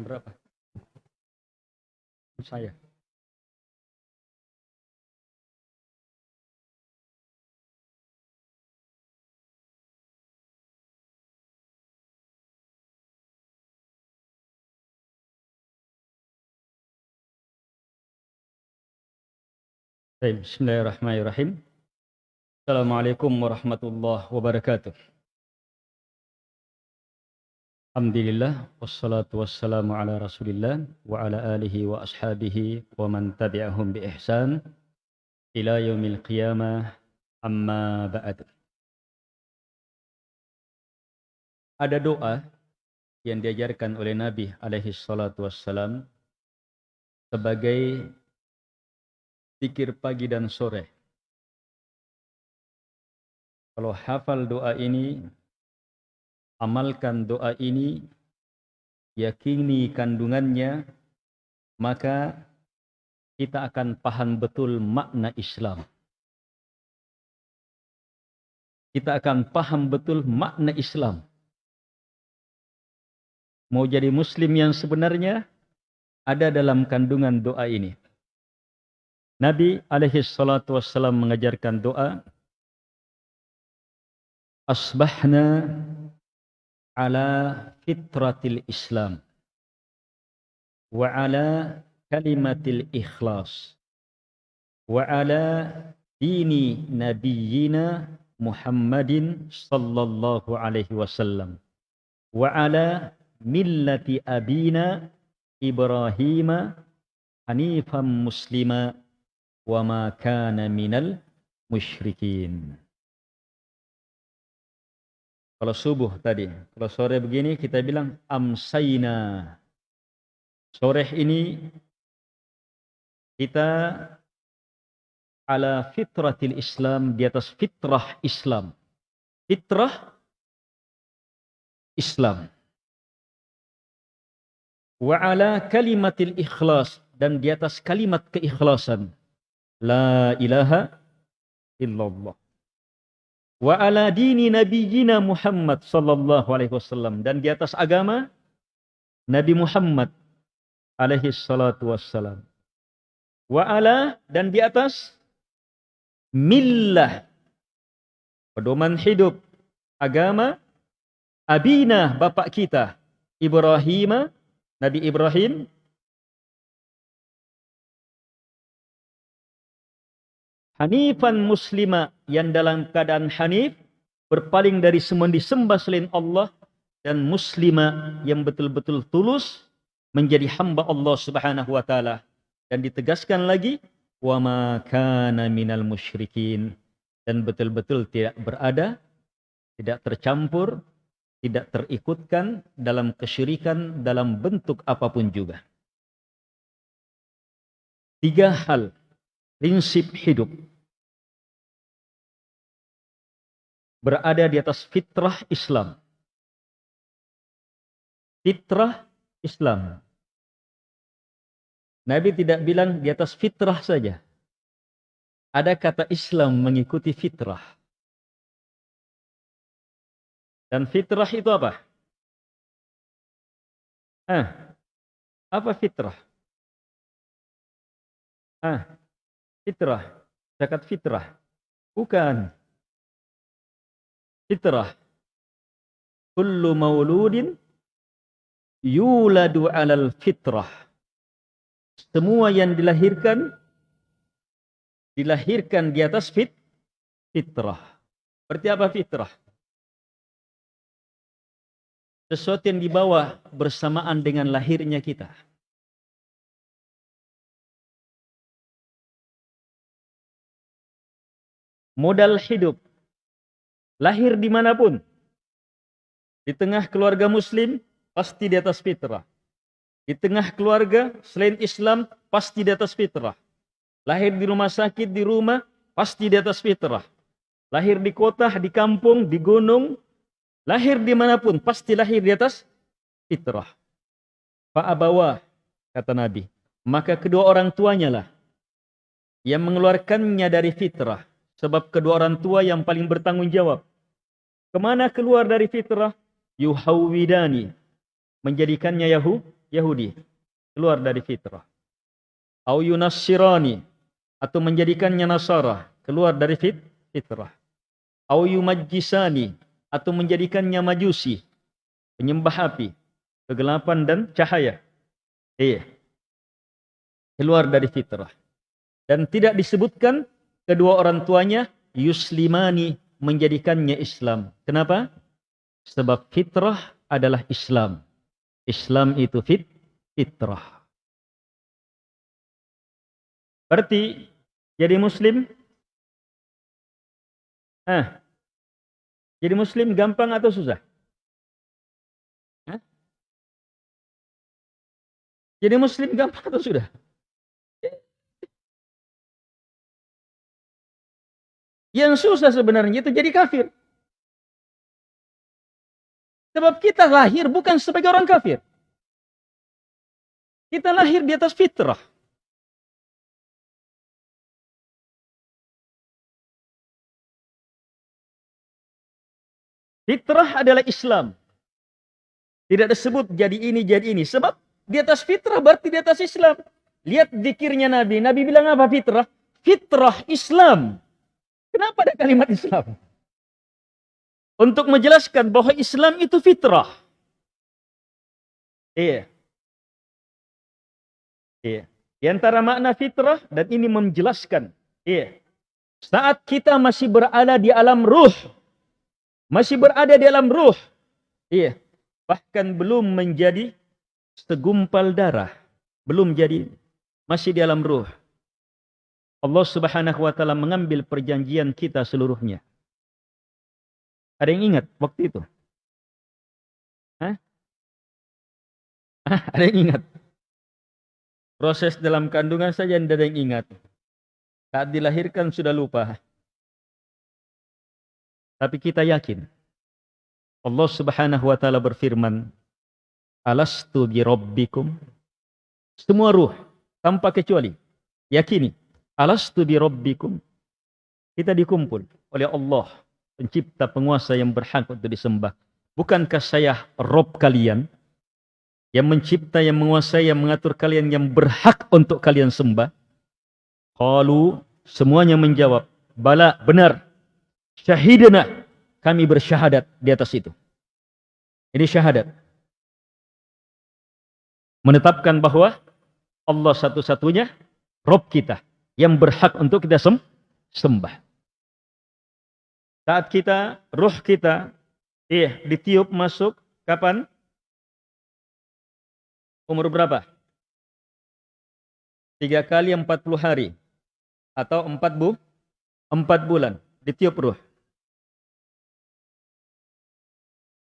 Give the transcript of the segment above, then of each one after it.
Jam berapa? Saya. Bismillahirrahmanirrahim. Assalamualaikum warahmatullahi wabarakatuh. Alhamdulillah wassalatu wassalamu ala Rasulillah wa ala alihi wa ashabihi wa man tabi'ahum bi ihsan ila yaumil qiyamah amma ba'd. Ada doa yang diajarkan oleh Nabi alaihi salatu wassalam sebagai pikir pagi dan sore. Kalau hafal doa ini, amalkan doa ini, yakini kandungannya, maka kita akan paham betul makna Islam. Kita akan paham betul makna Islam. Mau jadi muslim yang sebenarnya ada dalam kandungan doa ini. Nabi alaihi salatu wassalam mengajarkan doa Asbahna على فطرة الإسلام وعلى كلمة الإخلاص وعلى دين نبينا محمد صلى الله عليه وسلم وعلى ملة أبينا إبراهيم حنيفا مسلما وما كان من المشركين. Kalau subuh tadi, kalau sore begini kita bilang amsayna. Sore ini kita ala fitratil Islam di atas fitrah Islam. Fitrah Islam. Wa ala kalimatil ikhlas dan di atas kalimat keikhlasan. La ilaha illallah. Wa ala dini nabiyina Muhammad sallallahu alaihi wasallam dan di atas agama Nabi Muhammad alaihi salatu wassalam. Wa ala dan di atas millah pedoman hidup agama abina bapak kita Ibrahim Nabi Ibrahim Hanifan muslima yang dalam keadaan hanif berpaling dari semua disembah selain Allah dan muslima yang betul-betul tulus menjadi hamba Allah Subhanahu wa taala. Dan ditegaskan lagi wa ma kana minal musyrikin. Dan betul-betul tidak berada tidak tercampur tidak terikutkan dalam kesyirikan dalam bentuk apa pun juga. Tiga hal prinsip hidup berada di atas fitrah Islam. Fitrah Islam. Nabi tidak bilang di atas fitrah saja. Ada kata Islam mengikuti fitrah. Dan fitrah itu apa? Ah, apa fitrah? Ah, fitrah. Zakat fitrah. Bukan fitrah. Kullu mauludin yuladu alal fitrah. Semua yang dilahirkan dilahirkan di atas fit fitrah. Berarti apa fitrah? Sesuatu yang dibawa bersamaan dengan lahirnya kita. Modal hidup lahir di mana pun. Di tengah keluarga muslim, pasti di atas fitrah. Di tengah keluarga selain Islam, pasti di atas fitrah. Lahir di rumah sakit, di rumah, pasti di atas fitrah. Lahir di kota, di kampung, di gunung, lahir di mana pun, pasti lahir di atas fitrah. Fa'abawa, kata Nabi. Maka kedua orang tuanya lah yang mengeluarkannya dari fitrah. Sebab kedua orang tua yang paling bertanggung jawab. Ke mana keluar dari fitrah? Yuhawwidani. Menjadikannya Yahu, Yahudi, keluar dari fitrah. Au yunassirani atau menjadikannya Nasara, keluar dari fit fitrah. Au yumajjisani atau menjadikannya Majusi, penyembah api, kegelapan dan cahaya. Iya. Keluar dari fitrah. Dan tidak disebutkan kedua orang tuanya yuslimani menjadikannya Islam. Kenapa? Sebab fitrah adalah Islam. Islam itu fit fitrah. Berarti jadi muslim ah, jadi muslim gampang atau susah? Hah? Jadi muslim gampang atau sudah? Yang susah sebenarnya itu jadi kafir. Sebab kita lahir bukan sebagai orang kafir. Kita lahir di atas fitrah. Fitrah adalah Islam. Tidak disebut jadi ini, jadi ini. Sebab di atas fitrah berarti di atas Islam. Lihat zikirnya Nabi. Nabi bilang apa fitrah? Fitrah Islam. Kenapa ada kalimat Islam? Untuk menjelaskan bahwa Islam itu fitrah. Iya. Iya. Di antara makna fitrah dan ini menjelaskan. Iya. Saat kita masih berada di alam ruh. Masih berada di alam ruh. Iya. Bahkan belum menjadi segumpal darah. Belum jadi. Masih di alam ruh. Allah Subhanahu wa taala mengambil perjanjian kita seluruhnya. Ada yang ingat waktu itu? Hah? Hah? Ada yang ingat? Proses dalam kandungan saja tidak ada yang ingat. Saat dilahirkan sudah lupa. Tapi kita yakin. Allah Subhanahu wa taala berfirman, "Alastu bi rabbikum?" Semua ruh tanpa kecuali yakini Alastu bi rabbikum? Kita dikumpul oleh Allah, pencipta penguasa yang berhak untuk disembah. Bukankah saya Rob kalian? Yang mencipta, yang menguasai, yang mengatur kalian, yang berhak untuk kalian sembah? Qalu, semuanya menjawab, Bala, benar. Syahidana, kami bersyahadat di atas itu. Ini syahadat. Menetapkan bahwa Allah satu-satunya Rob kita yang berhak untuk kita sem sembah. Saat kita, ruh kita, iya, ditiup masuk, kapan? Umur berapa? Tiga kali empat puluh hari. Atau empat bu, empat bulan. Ditiup ruh.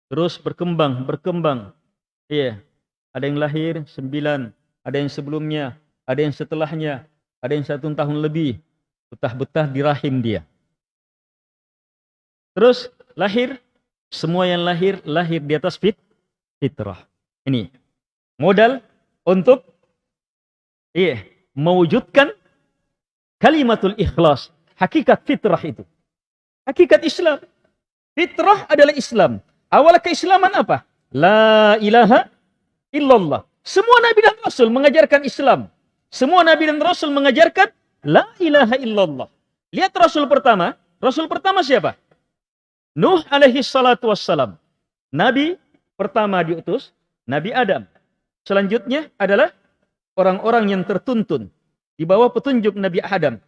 Terus berkembang, berkembang. Iya, ada yang lahir sembilan, ada yang sebelumnya, ada yang setelahnya, ada yang satu tahun lebih betah-betah di rahim dia. Terus lahir, semua yang lahir, lahir di atas fit, fitrah. Ini modal untuk iya, mewujudkan kalimatul ikhlas, hakikat fitrah itu. Hakikat Islam. Fitrah adalah Islam. Awal keislaman apa? La ilaha illallah. Semua nabi dan rasul mengajarkan Islam. Semua Nabi dan Rasul mengajarkan La ilaha illallah. Lihat Rasul pertama. Rasul pertama siapa? Nuh alaihi salatu wassalam. Nabi pertama diutus, Nabi Adam. Selanjutnya adalah orang-orang yang tertuntun di bawah petunjuk Nabi Adam.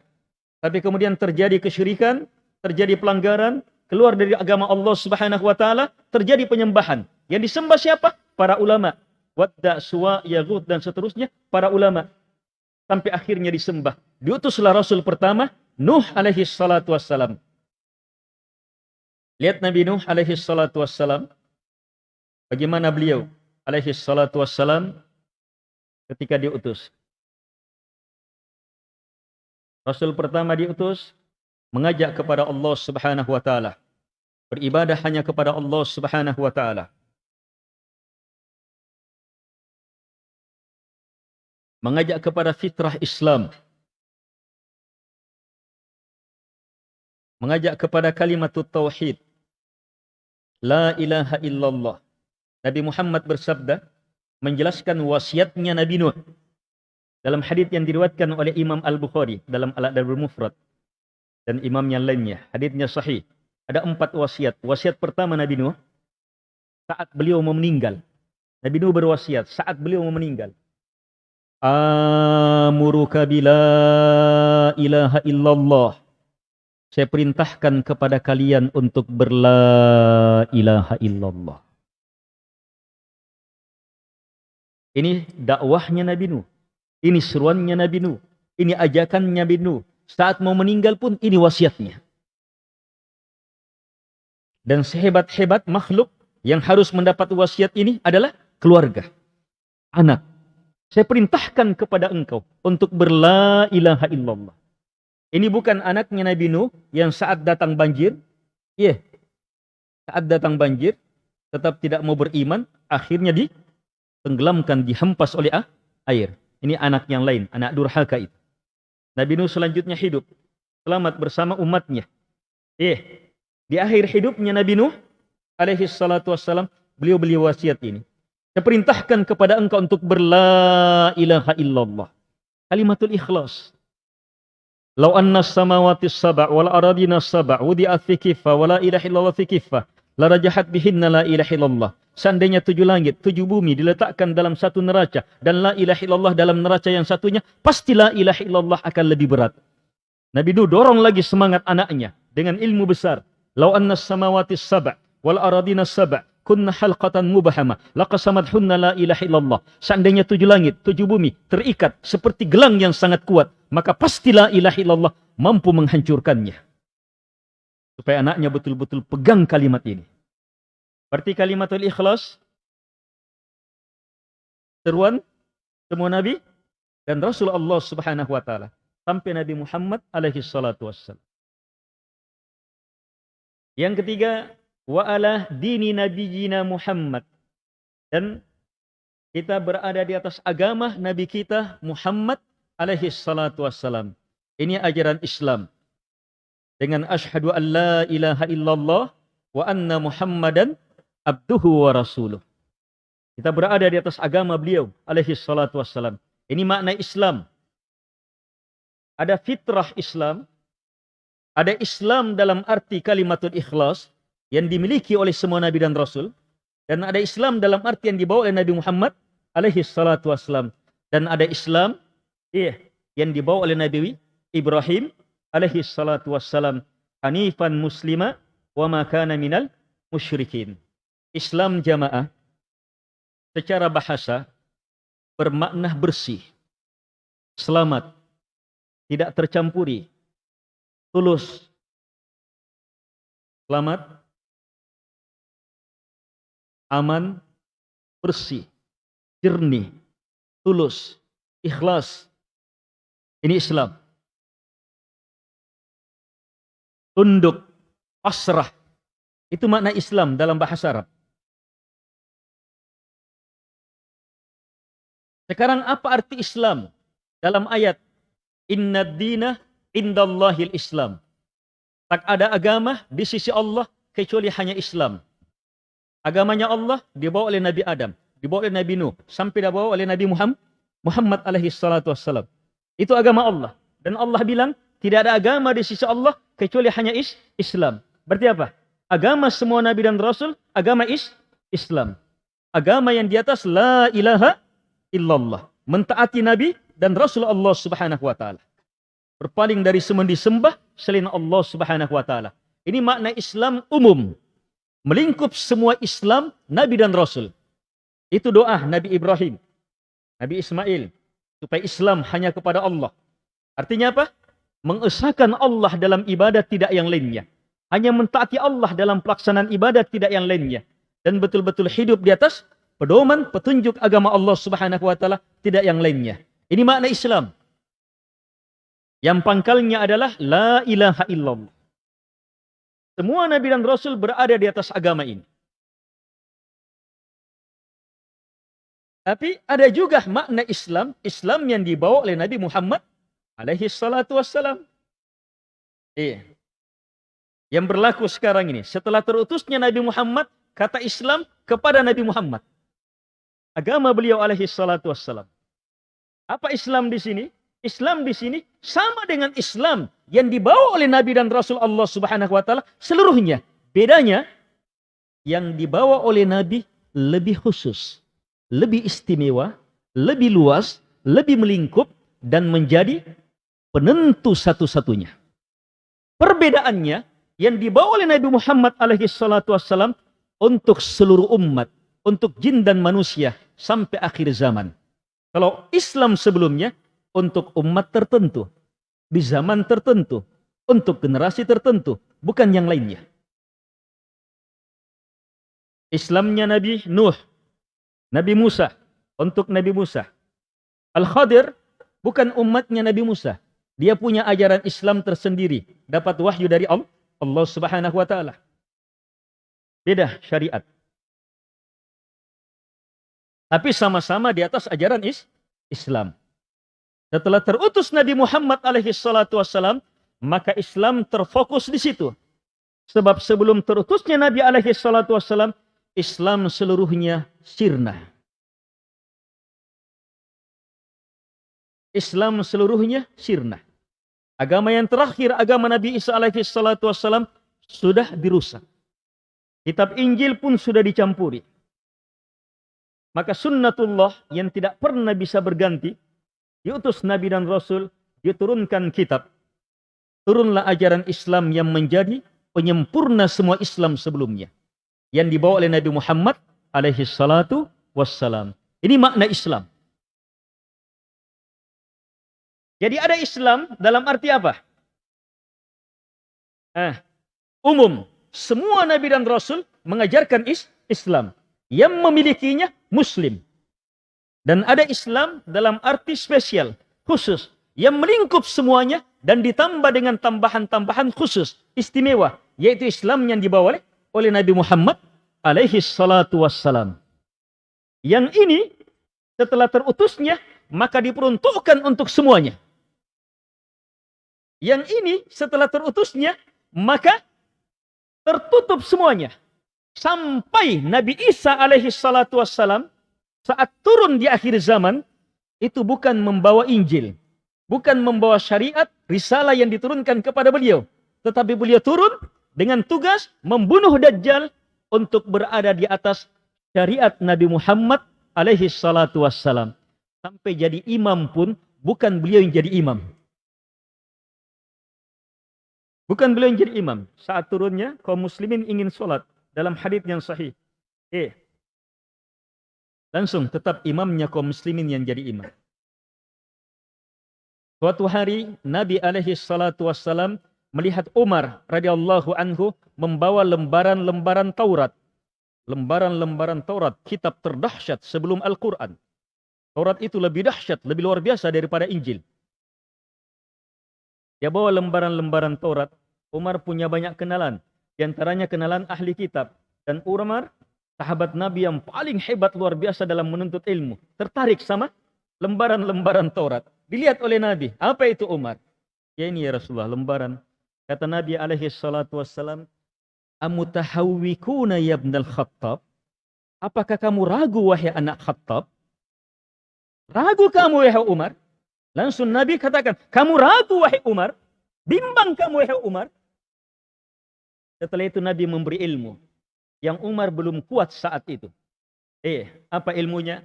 Tapi kemudian terjadi kesyirikan, terjadi pelanggaran, keluar dari agama Allah Subhanahu wa taala, terjadi penyembahan. Yang disembah siapa? Para ulama. Wadda, Suwa, Yaghut dan seterusnya, para ulama sampai akhirnya disembah. Diutuslah Rasul pertama, Nuh alaihi salatu wassalam. Lihat Nabi Nuh alaihi salatu wassalam. Bagaimana beliau alaihi salatu wassalam ketika diutus. Rasul pertama diutus mengajak kepada Allah Subhanahu wa taala. Beribadah hanya kepada Allah Subhanahu wa taala. Mengajak kepada fitrah Islam. Mengajak kepada kalimat tauhid. La ilaha illallah. Nabi Muhammad bersabda, menjelaskan wasiatnya Nabi Nuh. Dalam hadis yang diriwayatkan oleh Imam Al-Bukhari dalam Al-Adabul Mufrad dan imam yang lainnya, hadisnya sahih. Ada empat wasiat. Wasiat pertama Nabi Nuh saat beliau mau meninggal. Nabi Nuh berwasiat saat beliau mau meninggal. Amuruka bila ilaha illallah. Saya perintahkan kepada kalian untuk berla ilaha illallah. Ini dakwahnya Nabi Nuh. Ini seruannya Nabi Nuh. Ini ajakannya Nabi Nuh. Saat mau meninggal pun ini wasiatnya. Dan sehebat-hebat makhluk yang harus mendapat wasiat ini adalah keluarga. Anak. Saya perintahkan kepada engkau untuk berla ilaha illallah. Ini bukan anaknya Nabi Nuh yang saat datang banjir. Iya. Yeah. Saat datang banjir. Tetap tidak mau beriman. Akhirnya ditenggelamkan, dihempas oleh air. Ini anak yang lain, anak durhaka itu. Nabi Nuh selanjutnya hidup. Selamat bersama umatnya. Eh, di akhir hidupnya Nabi Nuh alaihi salatu wassalam, beliau beli wasiat ini. Saya perintahkan kepada engkau untuk berla ilaha illallah. Kalimatul ikhlas. Lau anna samawati saba' wal aradina saba' wudi'at fi kiffa wa la ilaha illallah fi kiffa. La rajahat bihinna la ilaha illallah. Seandainya tujuh langit, tujuh bumi diletakkan dalam satu neraca dan la ilaha illallah dalam neraca yang satunya, pasti la ilaha illallah akan lebih berat. Nabi Nuh dorong lagi semangat anaknya dengan ilmu besar. Lau anna samawati saba' wal aradina saba' kunna halqatan mubahama laqasamadhunna la ilaha illallah. Seandainya tujuh langit, tujuh bumi terikat seperti gelang yang sangat kuat, maka pasti la ilaha illallah mampu menghancurkannya. Supaya anaknya betul-betul pegang kalimat ini. Berarti kalimatul ikhlas seruan semua nabi dan rasul Allah Subhanahu wa taala sampai Nabi Muhammad alaihi salatu wassalam. Yang ketiga, wa ala dini nabiyina Muhammad. Dan kita berada di atas agama nabi kita Muhammad alaihi salatu wassalam. Ini ajaran Islam. Dengan asyhadu an la ilaha illallah wa anna Muhammadan abduhu wa rasuluh. Kita berada di atas agama beliau alaihi salatu wassalam. Ini makna Islam. Ada fitrah Islam. Ada Islam dalam arti kalimatul ikhlas yang dimiliki oleh semua nabi dan rasul. Dan ada Islam dalam arti yang dibawa oleh Nabi Muhammad alaihi salatu wassalam. Dan ada Islam iya, yang dibawa oleh Nabi Ibrahim alaihi salatu wassalam. Hanifan muslima wa ma kana minal musyrikin. Islam jamaah secara bahasa bermakna bersih, selamat, tidak tercampuri, tulus, selamat, aman, bersih, jernih, tulus, ikhlas. Ini Islam. Tunduk, pasrah. Itu makna Islam dalam bahasa Arab. Sekarang apa arti Islam? Dalam ayat Inna dina indallahil Islam. Tak ada agama di sisi Allah kecuali hanya Islam. Agamanya Allah dibawa oleh Nabi Adam, dibawa oleh Nabi Nuh, sampai dibawa oleh Nabi Muhammad Muhammad alaihi salatu wassalam. Itu agama Allah. Dan Allah bilang, tidak ada agama di sisi Allah kecuali hanya is Islam. Berarti apa? Agama semua Nabi dan Rasul, agama is Islam. Agama yang di atas la ilaha illallah. Mentaati Nabi dan Rasul Allah subhanahu wa ta'ala. Berpaling dari semua disembah selain Allah subhanahu wa ta'ala. Ini makna Islam umum. Melingkup semua Islam, Nabi dan Rasul. Itu doa Nabi Ibrahim. Nabi Ismail. Supaya Islam hanya kepada Allah. Artinya apa? Mengesahkan Allah dalam ibadat tidak yang lainnya. Hanya mentaati Allah dalam pelaksanaan ibadat tidak yang lainnya. Dan betul-betul hidup di atas pedoman, petunjuk agama Allah Subhanahu wa taala, tidak yang lainnya. Ini makna Islam. Yang pangkalnya adalah la ilaha illallah. Semua nabi dan rasul berada di atas agama ini. Tapi ada juga makna Islam, Islam yang dibawa oleh Nabi Muhammad alaihi salatu wassalam. Iya. Yang berlaku sekarang ini, setelah terutusnya Nabi Muhammad, kata Islam kepada Nabi Muhammad. agama beliau alaihi salatu wassalam. Apa Islam di sini? Islam di sini sama dengan Islam yang dibawa oleh Nabi dan Rasul Allah Subhanahu wa taala seluruhnya. Bedanya yang dibawa oleh Nabi lebih khusus, lebih istimewa, lebih luas, lebih melingkup dan menjadi penentu satu-satunya. Perbedaannya yang dibawa oleh Nabi Muhammad alaihi salatu wassalam untuk seluruh umat, untuk jin dan manusia sampai akhir zaman. Kalau Islam sebelumnya untuk umat tertentu, di zaman tertentu, untuk generasi tertentu, bukan yang lainnya. Islamnya Nabi Nuh, Nabi Musa, untuk Nabi Musa. Al-Khadir bukan umatnya Nabi Musa. Dia punya ajaran Islam tersendiri. Dapat wahyu dari Allah, Allah subhanahu wa ta'ala. Beda syariat. Tapi sama-sama di atas ajaran is Islam. Setelah terutus Nabi Muhammad alaihi salatu wassalam, maka Islam terfokus di situ. Sebab sebelum terutusnya Nabi alaihi salatu wassalam, Islam seluruhnya sirna. Islam seluruhnya sirna. Agama yang terakhir, agama Nabi Isa alaihi salatu wassalam, sudah dirusak. Kitab Injil pun sudah dicampuri. Maka sunnatullah yang tidak pernah bisa berganti, diutus Nabi dan Rasul, diturunkan kitab. Turunlah ajaran Islam yang menjadi penyempurna semua Islam sebelumnya yang dibawa oleh Nabi Muhammad alaihi salatu wassalam. Ini makna Islam. Jadi ada Islam dalam arti apa? Eh, umum. Semua Nabi dan Rasul mengajarkan is Islam. Yang memilikinya Muslim. Dan ada Islam dalam arti spesial, khusus. Yang melingkup semuanya dan ditambah dengan tambahan-tambahan khusus, istimewa. Yaitu Islam yang dibawa oleh Nabi Muhammad alaihi salatu wassalam. Yang ini setelah terutusnya maka diperuntukkan untuk semuanya. Yang ini setelah terutusnya maka tertutup semuanya. Sampai Nabi Isa alaihi salatu wassalam saat turun di akhir zaman itu bukan membawa Injil. Bukan membawa syariat, risalah yang diturunkan kepada beliau. Tetapi beliau turun dengan tugas membunuh Dajjal untuk berada di atas syariat Nabi Muhammad alaihi salatu wassalam. Sampai jadi imam pun bukan beliau yang jadi imam. Bukan beliau yang jadi imam. Saat turunnya kaum muslimin ingin sholat dalam hadis yang sahih. Eh, langsung tetap imamnya kaum muslimin yang jadi imam. Suatu hari Nabi alaihi salatu wassalam melihat Umar radhiyallahu anhu membawa lembaran-lembaran Taurat. Lembaran-lembaran Taurat, kitab terdahsyat sebelum Al-Quran. Taurat itu lebih dahsyat, lebih luar biasa daripada Injil. Dia bawa lembaran-lembaran Taurat. Umar punya banyak kenalan. Di antaranya kenalan ahli kitab. Dan Umar, sahabat Nabi yang paling hebat luar biasa dalam menuntut ilmu. Tertarik sama lembaran-lembaran Taurat. Dilihat oleh Nabi. Apa itu Umar? Ya ini ya Rasulullah, lembaran Kata Nabi alaihi salatu wassalam, Amutahawwikuna ya ibnal khattab? Apakah kamu ragu wahai anak khattab? Ragu kamu wahai Umar? Langsung Nabi katakan, kamu ragu wahai Umar? Bimbang kamu wahai Umar? Setelah itu Nabi memberi ilmu. Yang Umar belum kuat saat itu. Eh, apa ilmunya?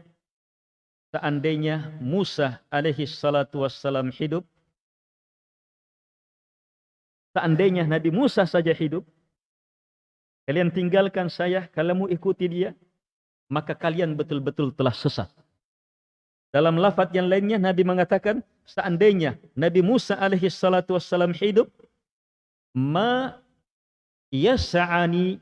Seandainya Musa alaihi salatu wassalam hidup, Seandainya Nabi Musa saja hidup, kalian tinggalkan saya, kalau mau ikuti dia, maka kalian betul-betul telah sesat. Dalam lafaz yang lainnya Nabi mengatakan, seandainya Nabi Musa alaihi salatu wassalam hidup, ma yas'ani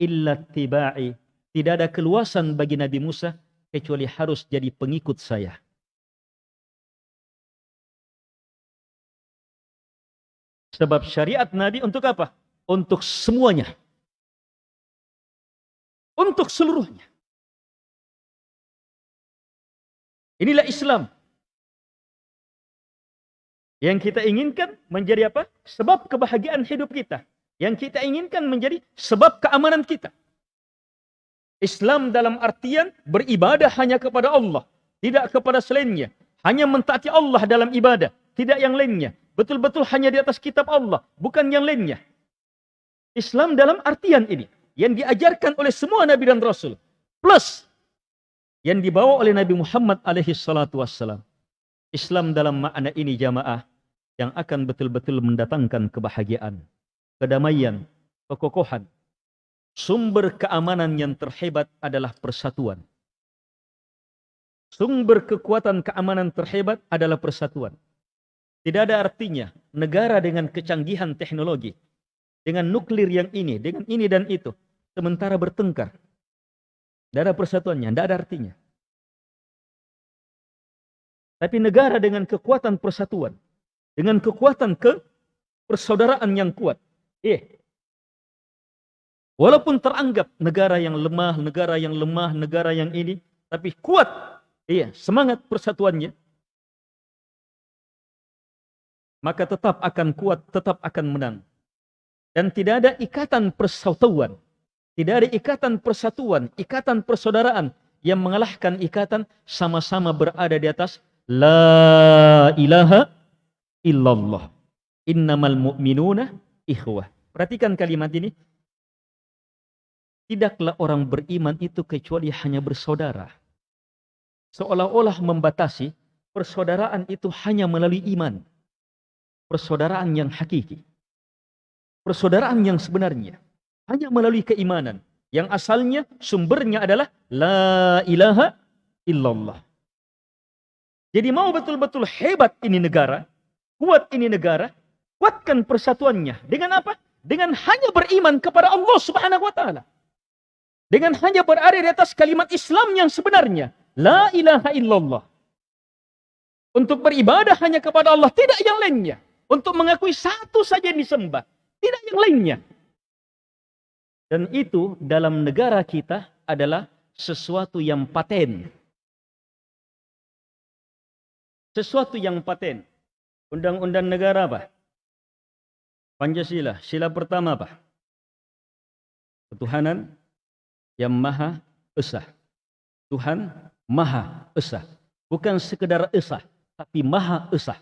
illa tiba'i. Tidak ada keluasan bagi Nabi Musa kecuali harus jadi pengikut saya. Sebab syariat Nabi untuk apa? Untuk semuanya. Untuk seluruhnya. Inilah Islam. Yang kita inginkan menjadi apa? Sebab kebahagiaan hidup kita. Yang kita inginkan menjadi sebab keamanan kita. Islam dalam artian beribadah hanya kepada Allah, tidak kepada selainnya. Hanya mentaati Allah dalam ibadah, tidak yang lainnya. Betul-betul hanya di atas kitab Allah, bukan yang lainnya. Islam dalam artian ini yang diajarkan oleh semua nabi dan rasul plus yang dibawa oleh Nabi Muhammad alaihi salatu wassalam. Islam dalam makna ini jamaah yang akan betul-betul mendatangkan kebahagiaan, kedamaian, kekokohan. Sumber keamanan yang terhebat adalah persatuan. Sumber kekuatan keamanan terhebat adalah persatuan. Tidak ada artinya negara dengan kecanggihan teknologi dengan nuklir yang ini, dengan ini dan itu, sementara bertengkar. Tidak ada persatuannya, tidak ada artinya. Tapi negara dengan kekuatan persatuan, dengan kekuatan ke persaudaraan yang kuat, eh, walaupun teranggap negara yang lemah, negara yang lemah, negara yang ini, tapi kuat, iya, semangat persatuannya, maka tetap akan kuat, tetap akan menang. Dan tidak ada ikatan persatuan. Tidak ada ikatan persatuan, ikatan persaudaraan yang mengalahkan ikatan sama-sama berada di atas La ilaha illallah. Innamal mu'minuna ikhwah. Perhatikan kalimat ini. Tidaklah orang beriman itu kecuali hanya bersaudara. Seolah-olah membatasi persaudaraan itu hanya melalui iman. Persaudaraan yang hakiki persaudaraan yang sebenarnya hanya melalui keimanan yang asalnya sumbernya adalah la ilaha illallah. Jadi mau betul-betul hebat ini negara, kuat ini negara, kuatkan persatuannya dengan apa? Dengan hanya beriman kepada Allah Subhanahu wa taala. Dengan hanya berada di atas kalimat Islam yang sebenarnya, la ilaha illallah. Untuk beribadah hanya kepada Allah, tidak yang lainnya. Untuk mengakui satu saja yang disembah. Tidak yang lainnya. Dan itu dalam negara kita adalah sesuatu yang paten. Sesuatu yang paten. Undang-undang negara apa? Pancasila. Sila pertama apa? Ketuhanan yang maha esa. Tuhan maha esa. Bukan sekedar esa, tapi maha esa.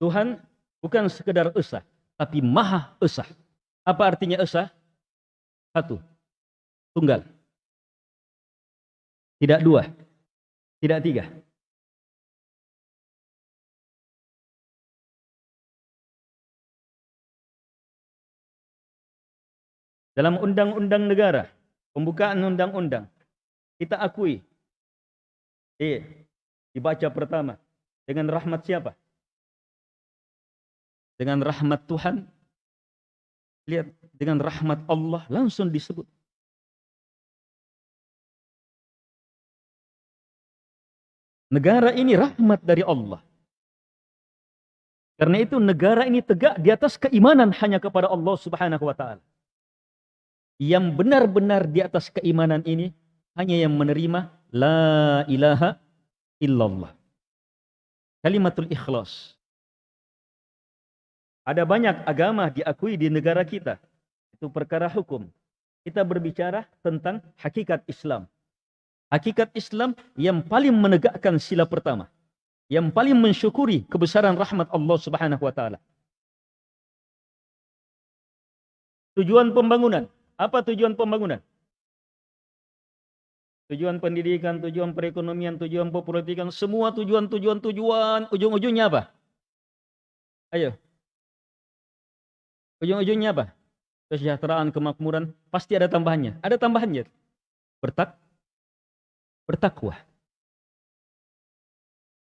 Tuhan Bukan sekedar esa, tapi maha esa. Apa artinya esa? Satu, tunggal. Tidak dua, tidak tiga. Dalam undang-undang negara, pembukaan undang-undang, kita akui, eh, dibaca pertama, dengan rahmat siapa? dengan rahmat Tuhan, lihat dengan rahmat Allah langsung disebut. Negara ini rahmat dari Allah. Karena itu negara ini tegak di atas keimanan hanya kepada Allah Subhanahu wa taala. Yang benar-benar di atas keimanan ini hanya yang menerima la ilaha illallah. Kalimatul ikhlas. Ada banyak agama diakui di negara kita. Itu perkara hukum. Kita berbicara tentang hakikat Islam. Hakikat Islam yang paling menegakkan sila pertama. Yang paling mensyukuri kebesaran rahmat Allah subhanahu wa ta'ala. Tujuan pembangunan. Apa tujuan pembangunan? Tujuan pendidikan, tujuan perekonomian, tujuan pepolitikan, semua tujuan-tujuan-tujuan, ujung-ujungnya apa? Ayo, Ujung-ujungnya apa? Kesejahteraan, kemakmuran, pasti ada tambahannya. Ada tambahannya. Bertak, bertakwa.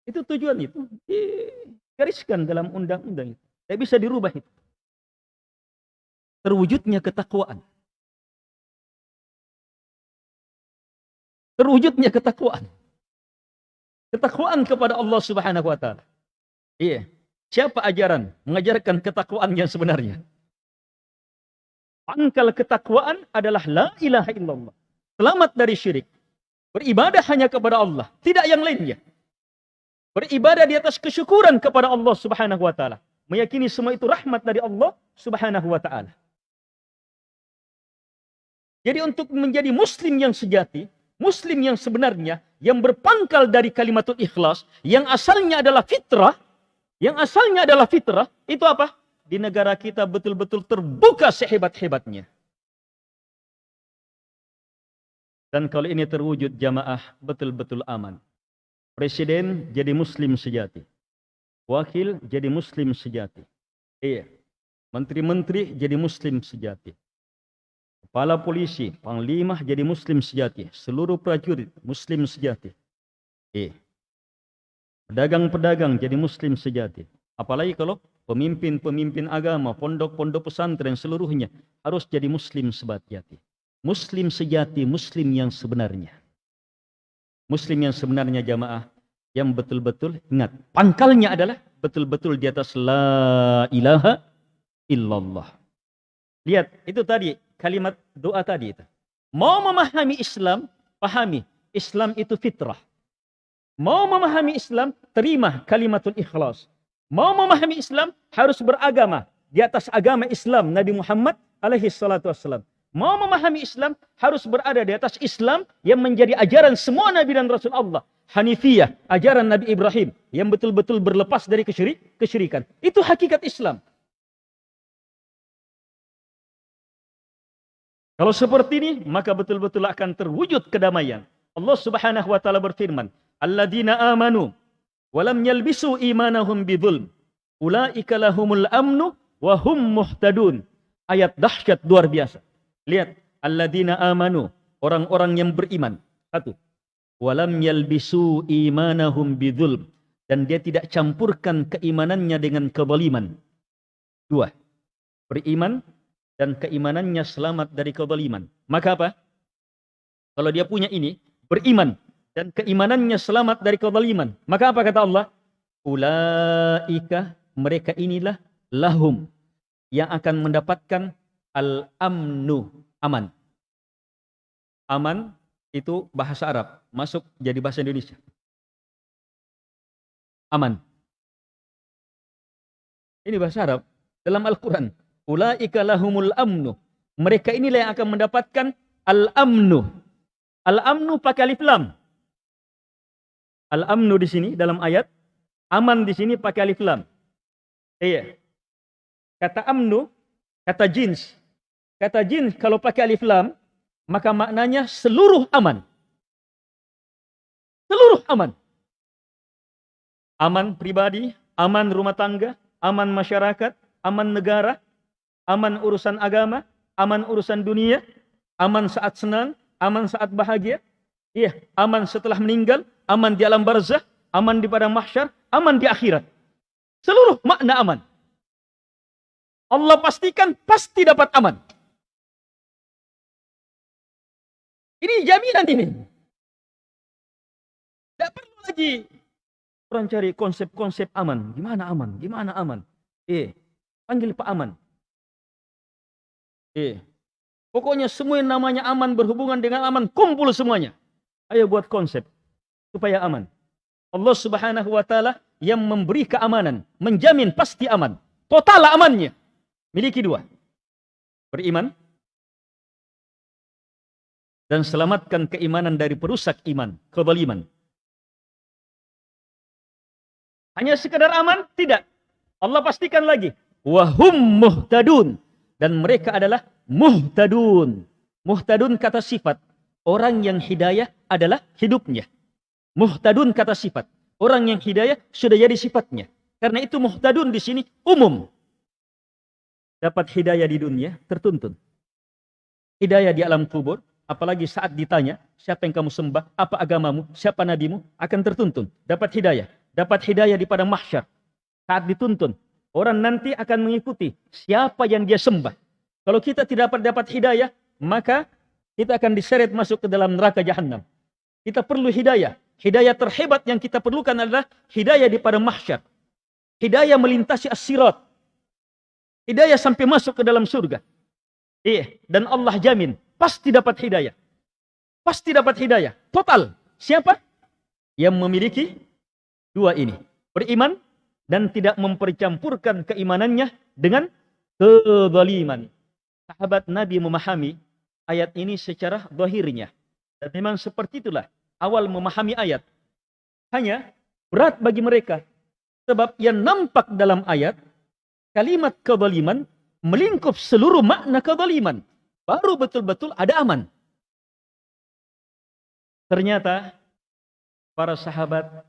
Itu tujuan itu. Digariskan dalam undang-undang itu. Tidak bisa dirubah itu. Terwujudnya ketakwaan. Terwujudnya ketakwaan. Ketakwaan kepada Allah Subhanahu wa taala. Iya. Siapa ajaran mengajarkan ketakwaan yang sebenarnya? Pangkal ketakwaan adalah la ilaha illallah. Selamat dari syirik. Beribadah hanya kepada Allah, tidak yang lainnya. Beribadah di atas kesyukuran kepada Allah Subhanahu wa taala. Meyakini semua itu rahmat dari Allah Subhanahu wa taala. Jadi untuk menjadi muslim yang sejati, muslim yang sebenarnya, yang berpangkal dari kalimatul ikhlas, yang asalnya adalah fitrah, yang asalnya adalah fitrah, itu apa? Di negara kita betul-betul terbuka sehebat-hebatnya. Dan kalau ini terwujud jamaah betul-betul aman. Presiden jadi muslim sejati. Wakil jadi muslim sejati. Iya. Menteri-menteri jadi muslim sejati. Kepala polisi, panglima jadi muslim sejati. Seluruh prajurit muslim sejati. Eh. Pedagang-pedagang jadi muslim sejati. Apalagi kalau pemimpin-pemimpin agama, pondok-pondok pesantren seluruhnya harus jadi muslim sejati. Muslim sejati, muslim yang sebenarnya. Muslim yang sebenarnya jamaah yang betul-betul ingat pangkalnya adalah betul-betul di atas la ilaha illallah. Lihat itu tadi kalimat doa tadi itu. Mau memahami Islam, pahami Islam itu fitrah. Mau memahami Islam, terima kalimatul ikhlas. Mau memahami Islam, harus beragama di atas agama Islam Nabi Muhammad alaihi salatu wassalam. Mau memahami Islam, harus berada di atas Islam yang menjadi ajaran semua Nabi dan Rasul Allah. Hanifiyah, ajaran Nabi Ibrahim yang betul-betul berlepas dari kesyirik, kesyirikan. Itu hakikat Islam. Kalau seperti ini, maka betul-betul akan terwujud kedamaian. Allah Subhanahu wa taala berfirman, "Alladzina amanu wa lam yalbisu imanahum bidzulm, ulaika lahumul amnu wa hum muhtadun." Ayat dahsyat luar biasa. Lihat, alladzina amanu, orang-orang yang beriman. Satu. Walam yalbisu imanahum bidzulm dan dia tidak campurkan keimanannya dengan kezaliman. Dua. Beriman dan keimanannya selamat dari kezaliman. Maka apa? Kalau dia punya ini, beriman dan keimanannya selamat dari kezaliman. Maka apa kata Allah? Ulaika mereka inilah lahum yang akan mendapatkan al-amnu, aman. Aman itu bahasa Arab, masuk jadi bahasa Indonesia. Aman. Ini bahasa Arab dalam Al-Quran. Ulaika lahumul amnu. Mereka inilah yang akan mendapatkan al-amnu. Al-amnu pakai alif lam. Al-amnu di sini dalam ayat, aman di sini pakai alif lam. Iya. Kata amnu, kata jins. Kata jins kalau pakai alif lam, maka maknanya seluruh aman. Seluruh aman. Aman pribadi, aman rumah tangga, aman masyarakat, aman negara, aman urusan agama, aman urusan dunia, aman saat senang, aman saat bahagia, iya, aman setelah meninggal, aman di alam barzah, aman di padang mahsyar, aman di akhirat. Seluruh makna aman. Allah pastikan pasti dapat aman. Ini jaminan ini. Tidak perlu lagi orang cari konsep-konsep aman. Gimana aman? Gimana aman? Eh, panggil Pak Aman. Eh, pokoknya semua yang namanya aman berhubungan dengan aman, kumpul semuanya. Ayo buat konsep supaya aman. Allah Subhanahu wa taala yang memberi keamanan, menjamin pasti aman. Total amannya. Miliki dua. Beriman dan selamatkan keimanan dari perusak iman, kebaliman. Hanya sekadar aman? Tidak. Allah pastikan lagi. Wahum muhtadun dan mereka adalah muhtadun. Muhtadun kata sifat. Orang yang hidayah adalah hidupnya. Muhtadun kata sifat. Orang yang hidayah sudah jadi sifatnya. Karena itu muhtadun di sini umum. Dapat hidayah di dunia tertuntun. Hidayah di alam kubur, apalagi saat ditanya, siapa yang kamu sembah, apa agamamu, siapa nabimu, akan tertuntun. Dapat hidayah. Dapat hidayah di padang mahsyar. Saat dituntun, Orang nanti akan mengikuti siapa yang dia sembah. Kalau kita tidak dapat dapat hidayah, maka kita akan diseret masuk ke dalam neraka jahanam. Kita perlu hidayah. Hidayah terhebat yang kita perlukan adalah hidayah di pada mahsyar. Hidayah melintasi as-sirat. Hidayah sampai masuk ke dalam surga. Iya, dan Allah jamin pasti dapat hidayah. Pasti dapat hidayah. Total. Siapa? Yang memiliki dua ini. Beriman dan tidak mempercampurkan keimanannya dengan kezaliman. Sahabat Nabi memahami ayat ini secara zahirnya. Dan memang seperti itulah awal memahami ayat. Hanya berat bagi mereka. Sebab yang nampak dalam ayat, kalimat kezaliman melingkup seluruh makna kezaliman. Baru betul-betul ada aman. Ternyata para sahabat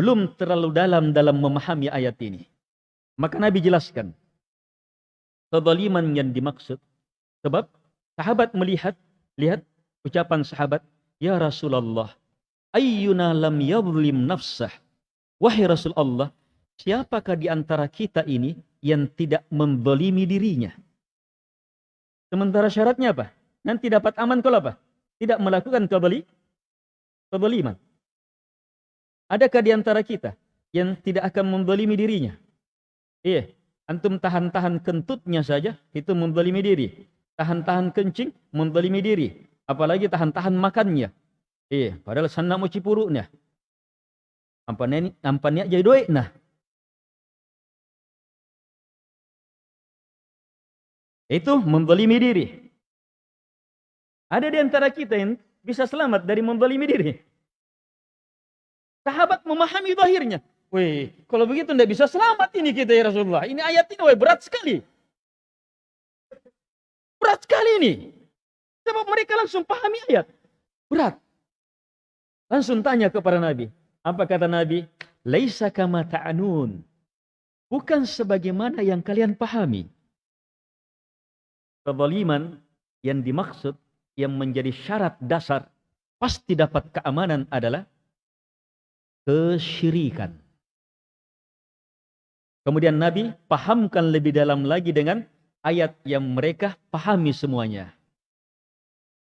belum terlalu dalam dalam memahami ayat ini. Maka Nabi jelaskan kezaliman yang dimaksud. Sebab sahabat melihat, lihat ucapan sahabat, Ya Rasulullah, ayyuna lam yadlim nafsah. Wahai Rasulullah, siapakah di antara kita ini yang tidak mendolimi dirinya? Sementara syaratnya apa? Nanti dapat aman kalau apa? Tidak melakukan kebali, kebaliman. Adakah di antara kita yang tidak akan mendolimi dirinya? Iya, Antum tahan-tahan kentutnya saja, itu mendolimi diri. Tahan-tahan kencing, mendolimi diri. Apalagi tahan-tahan makannya. Eh, padahal sana mau cipuruknya. Ampannya, jadi duit nah. Itu mendolimi diri. Ada di antara kita yang bisa selamat dari mendolimi diri. Sahabat memahami zahirnya. Wih, kalau begitu tidak bisa selamat ini kita ya Rasulullah. Ini ayat ini weh, berat sekali. Berat sekali ini. Sebab mereka langsung pahami ayat. Berat. Langsung tanya kepada Nabi. Apa kata Nabi? Laisa kama ta'anun. Bukan sebagaimana yang kalian pahami. Kezaliman yang dimaksud, yang menjadi syarat dasar, pasti dapat keamanan adalah kesyirikan. Kemudian Nabi pahamkan lebih dalam lagi dengan ayat yang mereka pahami semuanya.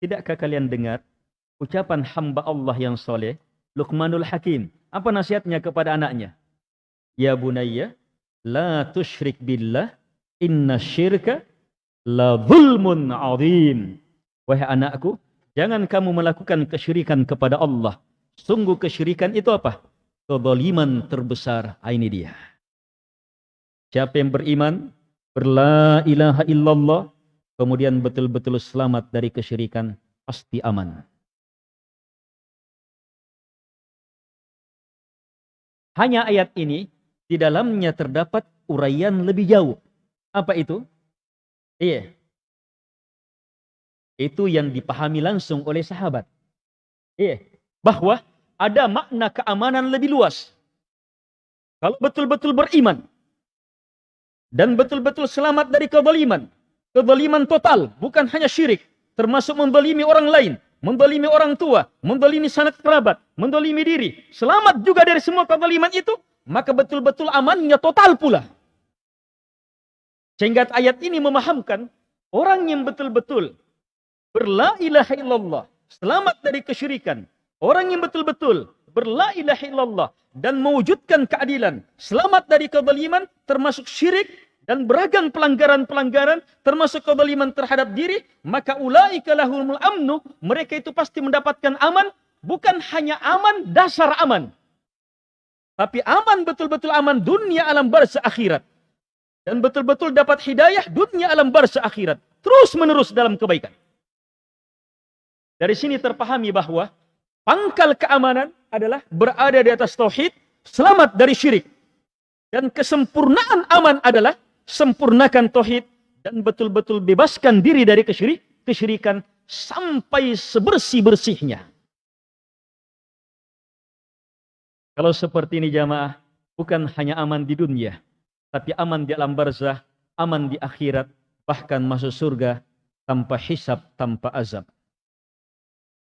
Tidakkah kalian dengar ucapan hamba Allah yang soleh, Luqmanul Hakim. Apa nasihatnya kepada anaknya? Ya bunayya, la tushrik billah, inna syirka la zulmun azim. Wahai anakku, jangan kamu melakukan kesyirikan kepada Allah. Sungguh kesyirikan itu apa? Kezaliman terbesar. Ah, ini dia. Siapa yang beriman, berla ilaha illallah, kemudian betul-betul selamat dari kesyirikan, pasti aman. Hanya ayat ini, di dalamnya terdapat uraian lebih jauh. Apa itu? Iya. Itu yang dipahami langsung oleh sahabat. Iya. Bahwa ada makna keamanan lebih luas. Kalau betul-betul beriman, dan betul-betul selamat dari kezaliman. Kezaliman total, bukan hanya syirik, termasuk mendolimi orang lain, mendolimi orang tua, mendolimi sanak kerabat, mendolimi diri. Selamat juga dari semua kezaliman itu, maka betul-betul amannya total pula. Sehingga ayat ini memahamkan orang yang betul-betul berla ilaha illallah, selamat dari kesyirikan. Orang yang betul-betul berla ilaha illallah dan mewujudkan keadilan, selamat dari kezaliman termasuk syirik dan beragam pelanggaran-pelanggaran termasuk kezaliman terhadap diri, maka ulaika lahumul amnu, mereka itu pasti mendapatkan aman, bukan hanya aman dasar aman. Tapi aman betul-betul aman dunia alam barzah akhirat. Dan betul-betul dapat hidayah dunia alam barzah akhirat. Terus menerus dalam kebaikan. Dari sini terpahami bahwa pangkal keamanan adalah berada di atas tauhid, selamat dari syirik. Dan kesempurnaan aman adalah sempurnakan tauhid dan betul-betul bebaskan diri dari kesyirik, kesyirikan sampai sebersih-bersihnya. Kalau seperti ini jamaah, bukan hanya aman di dunia, tapi aman di alam barzah, aman di akhirat, bahkan masuk surga tanpa hisab, tanpa azab.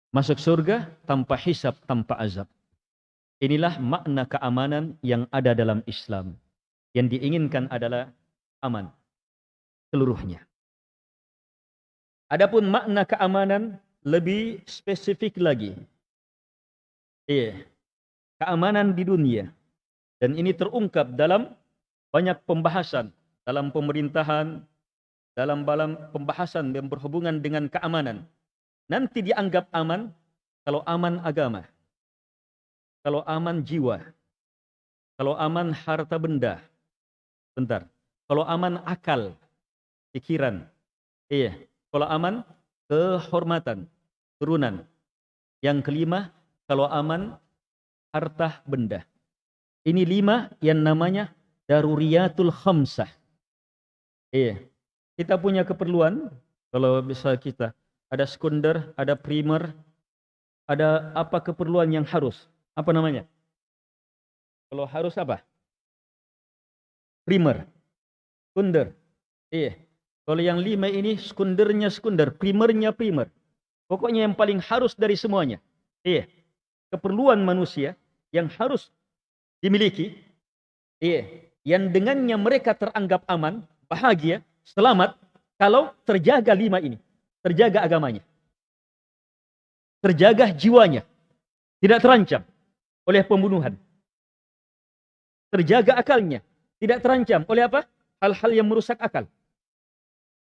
Masuk surga tanpa hisab, tanpa azab. Inilah makna keamanan yang ada dalam Islam. Yang diinginkan adalah aman seluruhnya. Adapun makna keamanan lebih spesifik lagi. Iya. Keamanan di dunia. Dan ini terungkap dalam banyak pembahasan dalam pemerintahan, dalam dalam pembahasan yang berhubungan dengan keamanan. Nanti dianggap aman kalau aman agama, kalau aman jiwa, kalau aman harta benda. Bentar. Kalau aman akal, pikiran, Iya. Kalau aman, kehormatan, turunan. Yang kelima, kalau aman, harta benda. Ini lima yang namanya daruriyatul khamsah. Iya. Kita punya keperluan, kalau bisa kita, ada sekunder, ada primer, ada apa keperluan yang harus. Apa namanya? Kalau harus apa? Primer. Sekunder. Iya. Kalau yang lima ini sekundernya sekunder, primernya primer. Pokoknya yang paling harus dari semuanya. Iya. Keperluan manusia yang harus dimiliki. Iya. Yang dengannya mereka teranggap aman, bahagia, selamat kalau terjaga lima ini. Terjaga agamanya. Terjaga jiwanya. Tidak terancam oleh pembunuhan. Terjaga akalnya. Tidak terancam oleh apa? Hal-hal yang merusak akal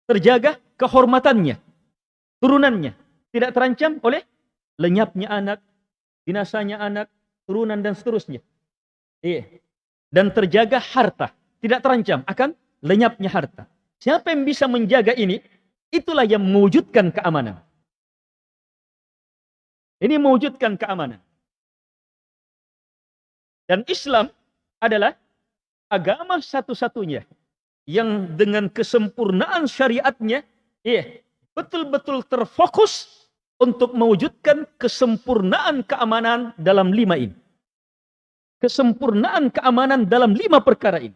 terjaga kehormatannya, turunannya, tidak terancam oleh lenyapnya anak, binasanya anak, turunan dan seterusnya. Iya. Dan terjaga harta, tidak terancam akan lenyapnya harta. Siapa yang bisa menjaga ini, itulah yang mewujudkan keamanan. Ini mewujudkan keamanan. Dan Islam adalah agama satu-satunya yang dengan kesempurnaan syariatnya iya betul-betul terfokus untuk mewujudkan kesempurnaan keamanan dalam lima ini. Kesempurnaan keamanan dalam lima perkara ini.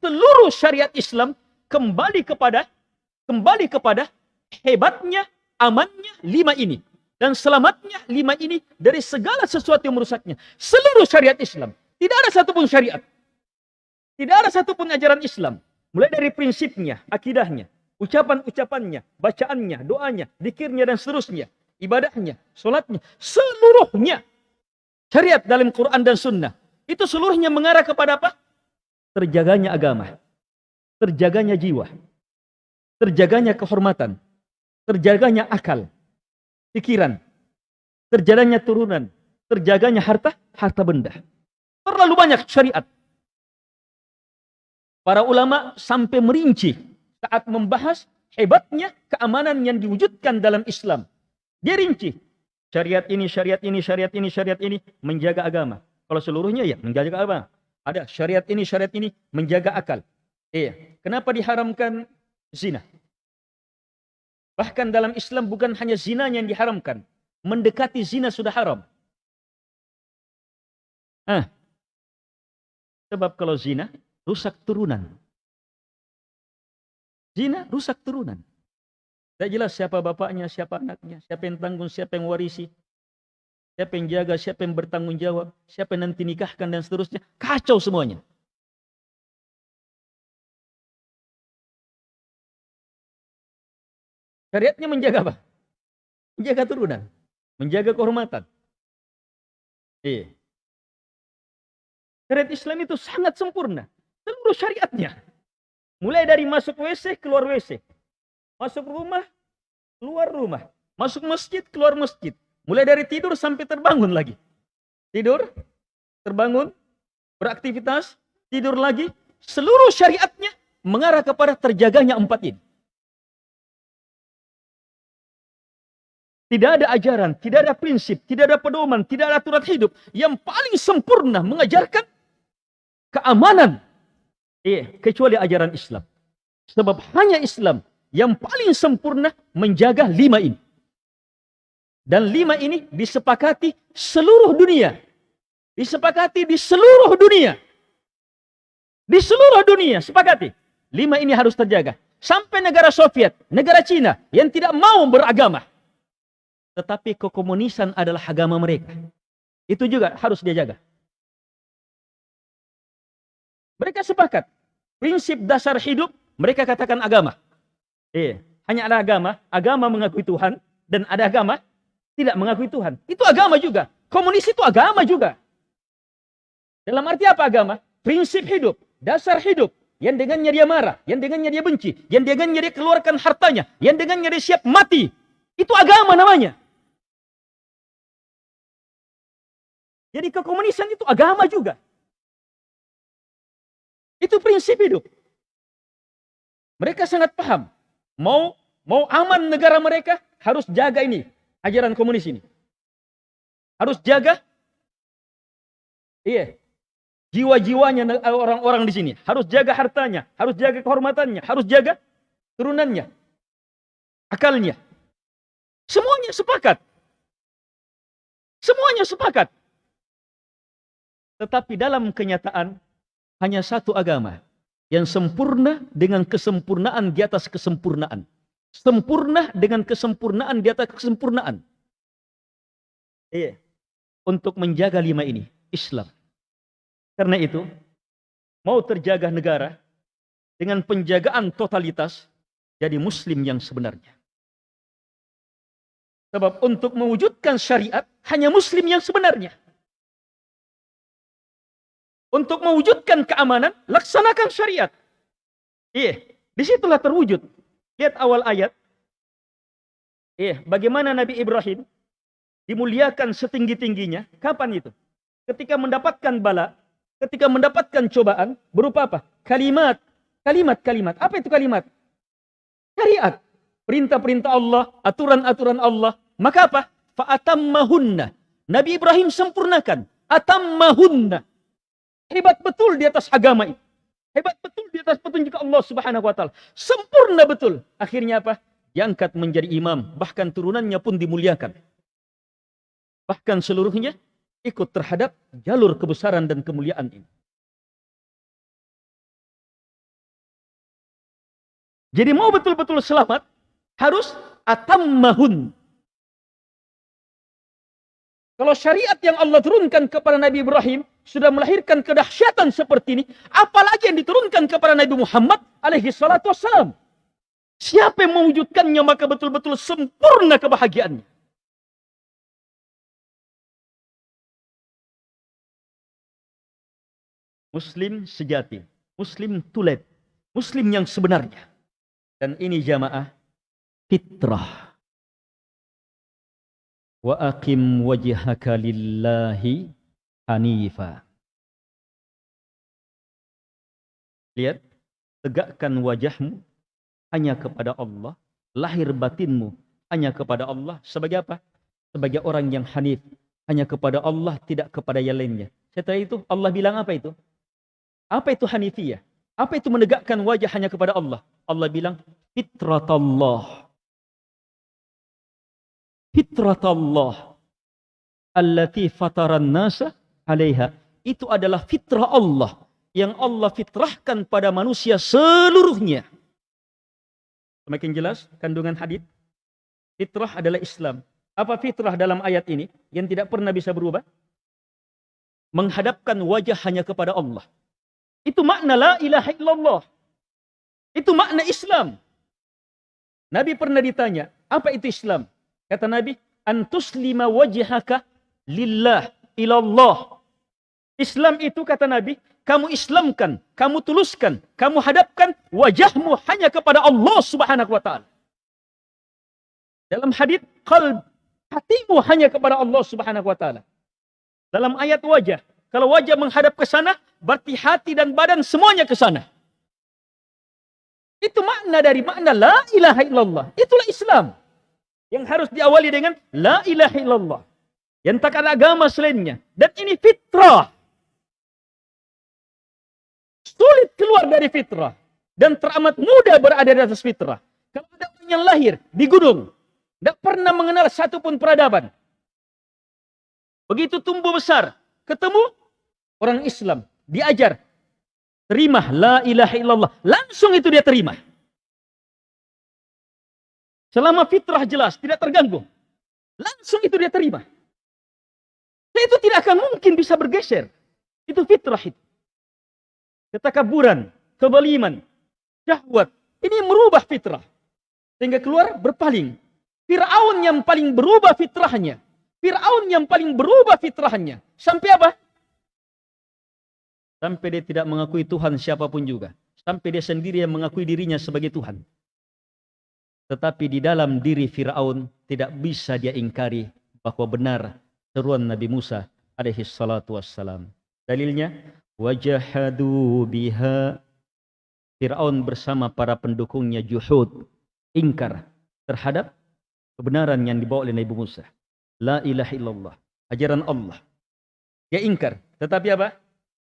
Seluruh syariat Islam kembali kepada kembali kepada hebatnya, amannya lima ini dan selamatnya lima ini dari segala sesuatu yang merusaknya. Seluruh syariat Islam, tidak ada satupun syariat, tidak ada satupun ajaran Islam. Mulai dari prinsipnya, akidahnya, ucapan-ucapannya, bacaannya, doanya, dikirnya dan seterusnya, ibadahnya, solatnya, seluruhnya syariat dalam Quran dan Sunnah. Itu seluruhnya mengarah kepada apa? Terjaganya agama, terjaganya jiwa, terjaganya kehormatan, terjaganya akal, pikiran, terjaganya turunan, terjaganya harta, harta benda. Terlalu banyak syariat Para ulama sampai merinci saat membahas hebatnya keamanan yang diwujudkan dalam Islam. Dia rinci. Syariat ini, syariat ini, syariat ini, syariat ini menjaga agama. Kalau seluruhnya ya menjaga agama. Ada syariat ini, syariat ini menjaga akal. Iya. Kenapa diharamkan zina? Bahkan dalam Islam bukan hanya zina yang diharamkan. Mendekati zina sudah haram. Ah. Sebab kalau zina rusak turunan. Zina rusak turunan. Tidak jelas siapa bapaknya, siapa anaknya, siapa yang tanggung, siapa yang warisi, siapa yang jaga, siapa yang bertanggung jawab, siapa yang nanti nikahkan dan seterusnya. Kacau semuanya. Syariatnya menjaga apa? Menjaga turunan. Menjaga kehormatan. Iya. Syariat Islam itu sangat sempurna. Seluruh syariatnya. Mulai dari masuk WC, keluar WC. Masuk rumah, keluar rumah. Masuk masjid, keluar masjid. Mulai dari tidur sampai terbangun lagi. Tidur, terbangun, beraktivitas, tidur lagi. Seluruh syariatnya mengarah kepada terjaganya empat ini. Tidak ada ajaran, tidak ada prinsip, tidak ada pedoman, tidak ada aturan hidup yang paling sempurna mengajarkan keamanan Eh, kecuali ajaran Islam. Sebab hanya Islam yang paling sempurna menjaga lima ini. Dan lima ini disepakati seluruh dunia. Disepakati di seluruh dunia. Di seluruh dunia sepakati. Lima ini harus terjaga. Sampai negara Soviet, negara Cina yang tidak mau beragama. Tetapi kekomunisan adalah agama mereka. Itu juga harus dia jaga. Mereka sepakat. Prinsip dasar hidup, mereka katakan agama. Eh, hanya ada agama, agama mengakui Tuhan, dan ada agama tidak mengakui Tuhan. Itu agama juga. Komunis itu agama juga. Dalam arti apa agama? Prinsip hidup, dasar hidup. Yang dengannya dia marah, yang dengannya dia benci, yang dengannya dia keluarkan hartanya, yang dengannya dia siap mati. Itu agama namanya. Jadi kekomunisan itu agama juga. Itu prinsip hidup. Mereka sangat paham. Mau mau aman negara mereka, harus jaga ini, ajaran komunis ini. Harus jaga, iya, jiwa-jiwanya orang-orang di sini. Harus jaga hartanya, harus jaga kehormatannya, harus jaga turunannya, akalnya. Semuanya sepakat. Semuanya sepakat. Tetapi dalam kenyataan hanya satu agama yang sempurna dengan kesempurnaan di atas kesempurnaan. Sempurna dengan kesempurnaan di atas kesempurnaan. Iya. Untuk menjaga lima ini, Islam. Karena itu, mau terjaga negara dengan penjagaan totalitas, jadi muslim yang sebenarnya. Sebab untuk mewujudkan syariat, hanya muslim yang sebenarnya. Untuk mewujudkan keamanan, laksanakan syariat. Iya, di situlah terwujud. Lihat awal ayat. Iya, bagaimana Nabi Ibrahim dimuliakan setinggi-tingginya. Kapan itu? Ketika mendapatkan bala, ketika mendapatkan cobaan, berupa apa? Kalimat. Kalimat, kalimat. Apa itu kalimat? Syariat. Perintah-perintah Allah, aturan-aturan Allah. Maka apa? Fa'atammahunna. Nabi Ibrahim sempurnakan. Atammahunna. Hebat betul di atas agama itu. Hebat betul di atas petunjuk Allah Subhanahu wa taala. Sempurna betul. Akhirnya apa? Diangkat menjadi imam, bahkan turunannya pun dimuliakan. Bahkan seluruhnya ikut terhadap jalur kebesaran dan kemuliaan ini. Jadi mau betul-betul selamat, harus atammahun. Kalau syariat yang Allah turunkan kepada Nabi Ibrahim sudah melahirkan kedahsyatan seperti ini, apalagi yang diturunkan kepada Nabi Muhammad alaihi salatu wassalam. Siapa yang mewujudkannya maka betul-betul sempurna kebahagiaannya. Muslim sejati, Muslim tulet, Muslim yang sebenarnya. Dan ini jamaah fitrah wa aqim wajhaka lillahi hanifa. Lihat, tegakkan wajahmu hanya kepada Allah, lahir batinmu hanya kepada Allah. Sebagai apa? Sebagai orang yang hanif, hanya kepada Allah, tidak kepada yang lainnya. Setelah itu Allah bilang apa itu? Apa itu hanifiyah? Apa itu menegakkan wajah hanya kepada Allah? Allah bilang fitrat Allah fitrat Allah allati fataran nasa alaiha itu adalah fitrah Allah yang Allah fitrahkan pada manusia seluruhnya. Semakin jelas kandungan hadis. Fitrah adalah Islam. Apa fitrah dalam ayat ini yang tidak pernah bisa berubah? Menghadapkan wajah hanya kepada Allah. Itu makna la ilaha illallah. Itu makna Islam. Nabi pernah ditanya, apa itu Islam? Kata Nabi, antus lima wajhaka lillah ilallah. Islam itu kata Nabi, kamu islamkan, kamu tuluskan, kamu hadapkan wajahmu hanya kepada Allah Subhanahu wa taala. Dalam hadis qalb, hatimu hanya kepada Allah Subhanahu wa taala. Dalam ayat wajah, kalau wajah menghadap ke sana, berarti hati dan badan semuanya ke sana. Itu makna dari makna la ilaha illallah. Itulah Islam. Yang harus diawali dengan La ilaha illallah. Yang tak ada agama selainnya. Dan ini fitrah. Sulit keluar dari fitrah. Dan teramat mudah berada di atas fitrah. Kalau ada orang yang lahir di gunung. Tidak pernah mengenal satu pun peradaban. Begitu tumbuh besar. Ketemu orang Islam. Diajar. Terima la ilaha illallah. Langsung itu dia terima. Selama fitrah jelas, tidak terganggu. Langsung itu dia terima. Dan itu tidak akan mungkin bisa bergeser. Itu fitrah itu. Ketakaburan, kebaliman, syahwat. Ini merubah fitrah. Sehingga keluar berpaling. Fir'aun yang paling berubah fitrahnya. Fir'aun yang paling berubah fitrahnya. Sampai apa? Sampai dia tidak mengakui Tuhan siapa pun juga. Sampai dia sendiri yang mengakui dirinya sebagai Tuhan. Tetapi di dalam diri Fir'aun tidak bisa dia ingkari bahwa benar seruan Nabi Musa alaihi salatu wassalam. Dalilnya, wajahadu biha Fir'aun bersama para pendukungnya juhud, ingkar, terhadap kebenaran yang dibawa oleh Nabi Musa. La ilaha illallah. Ajaran Allah. Dia ingkar. Tetapi apa?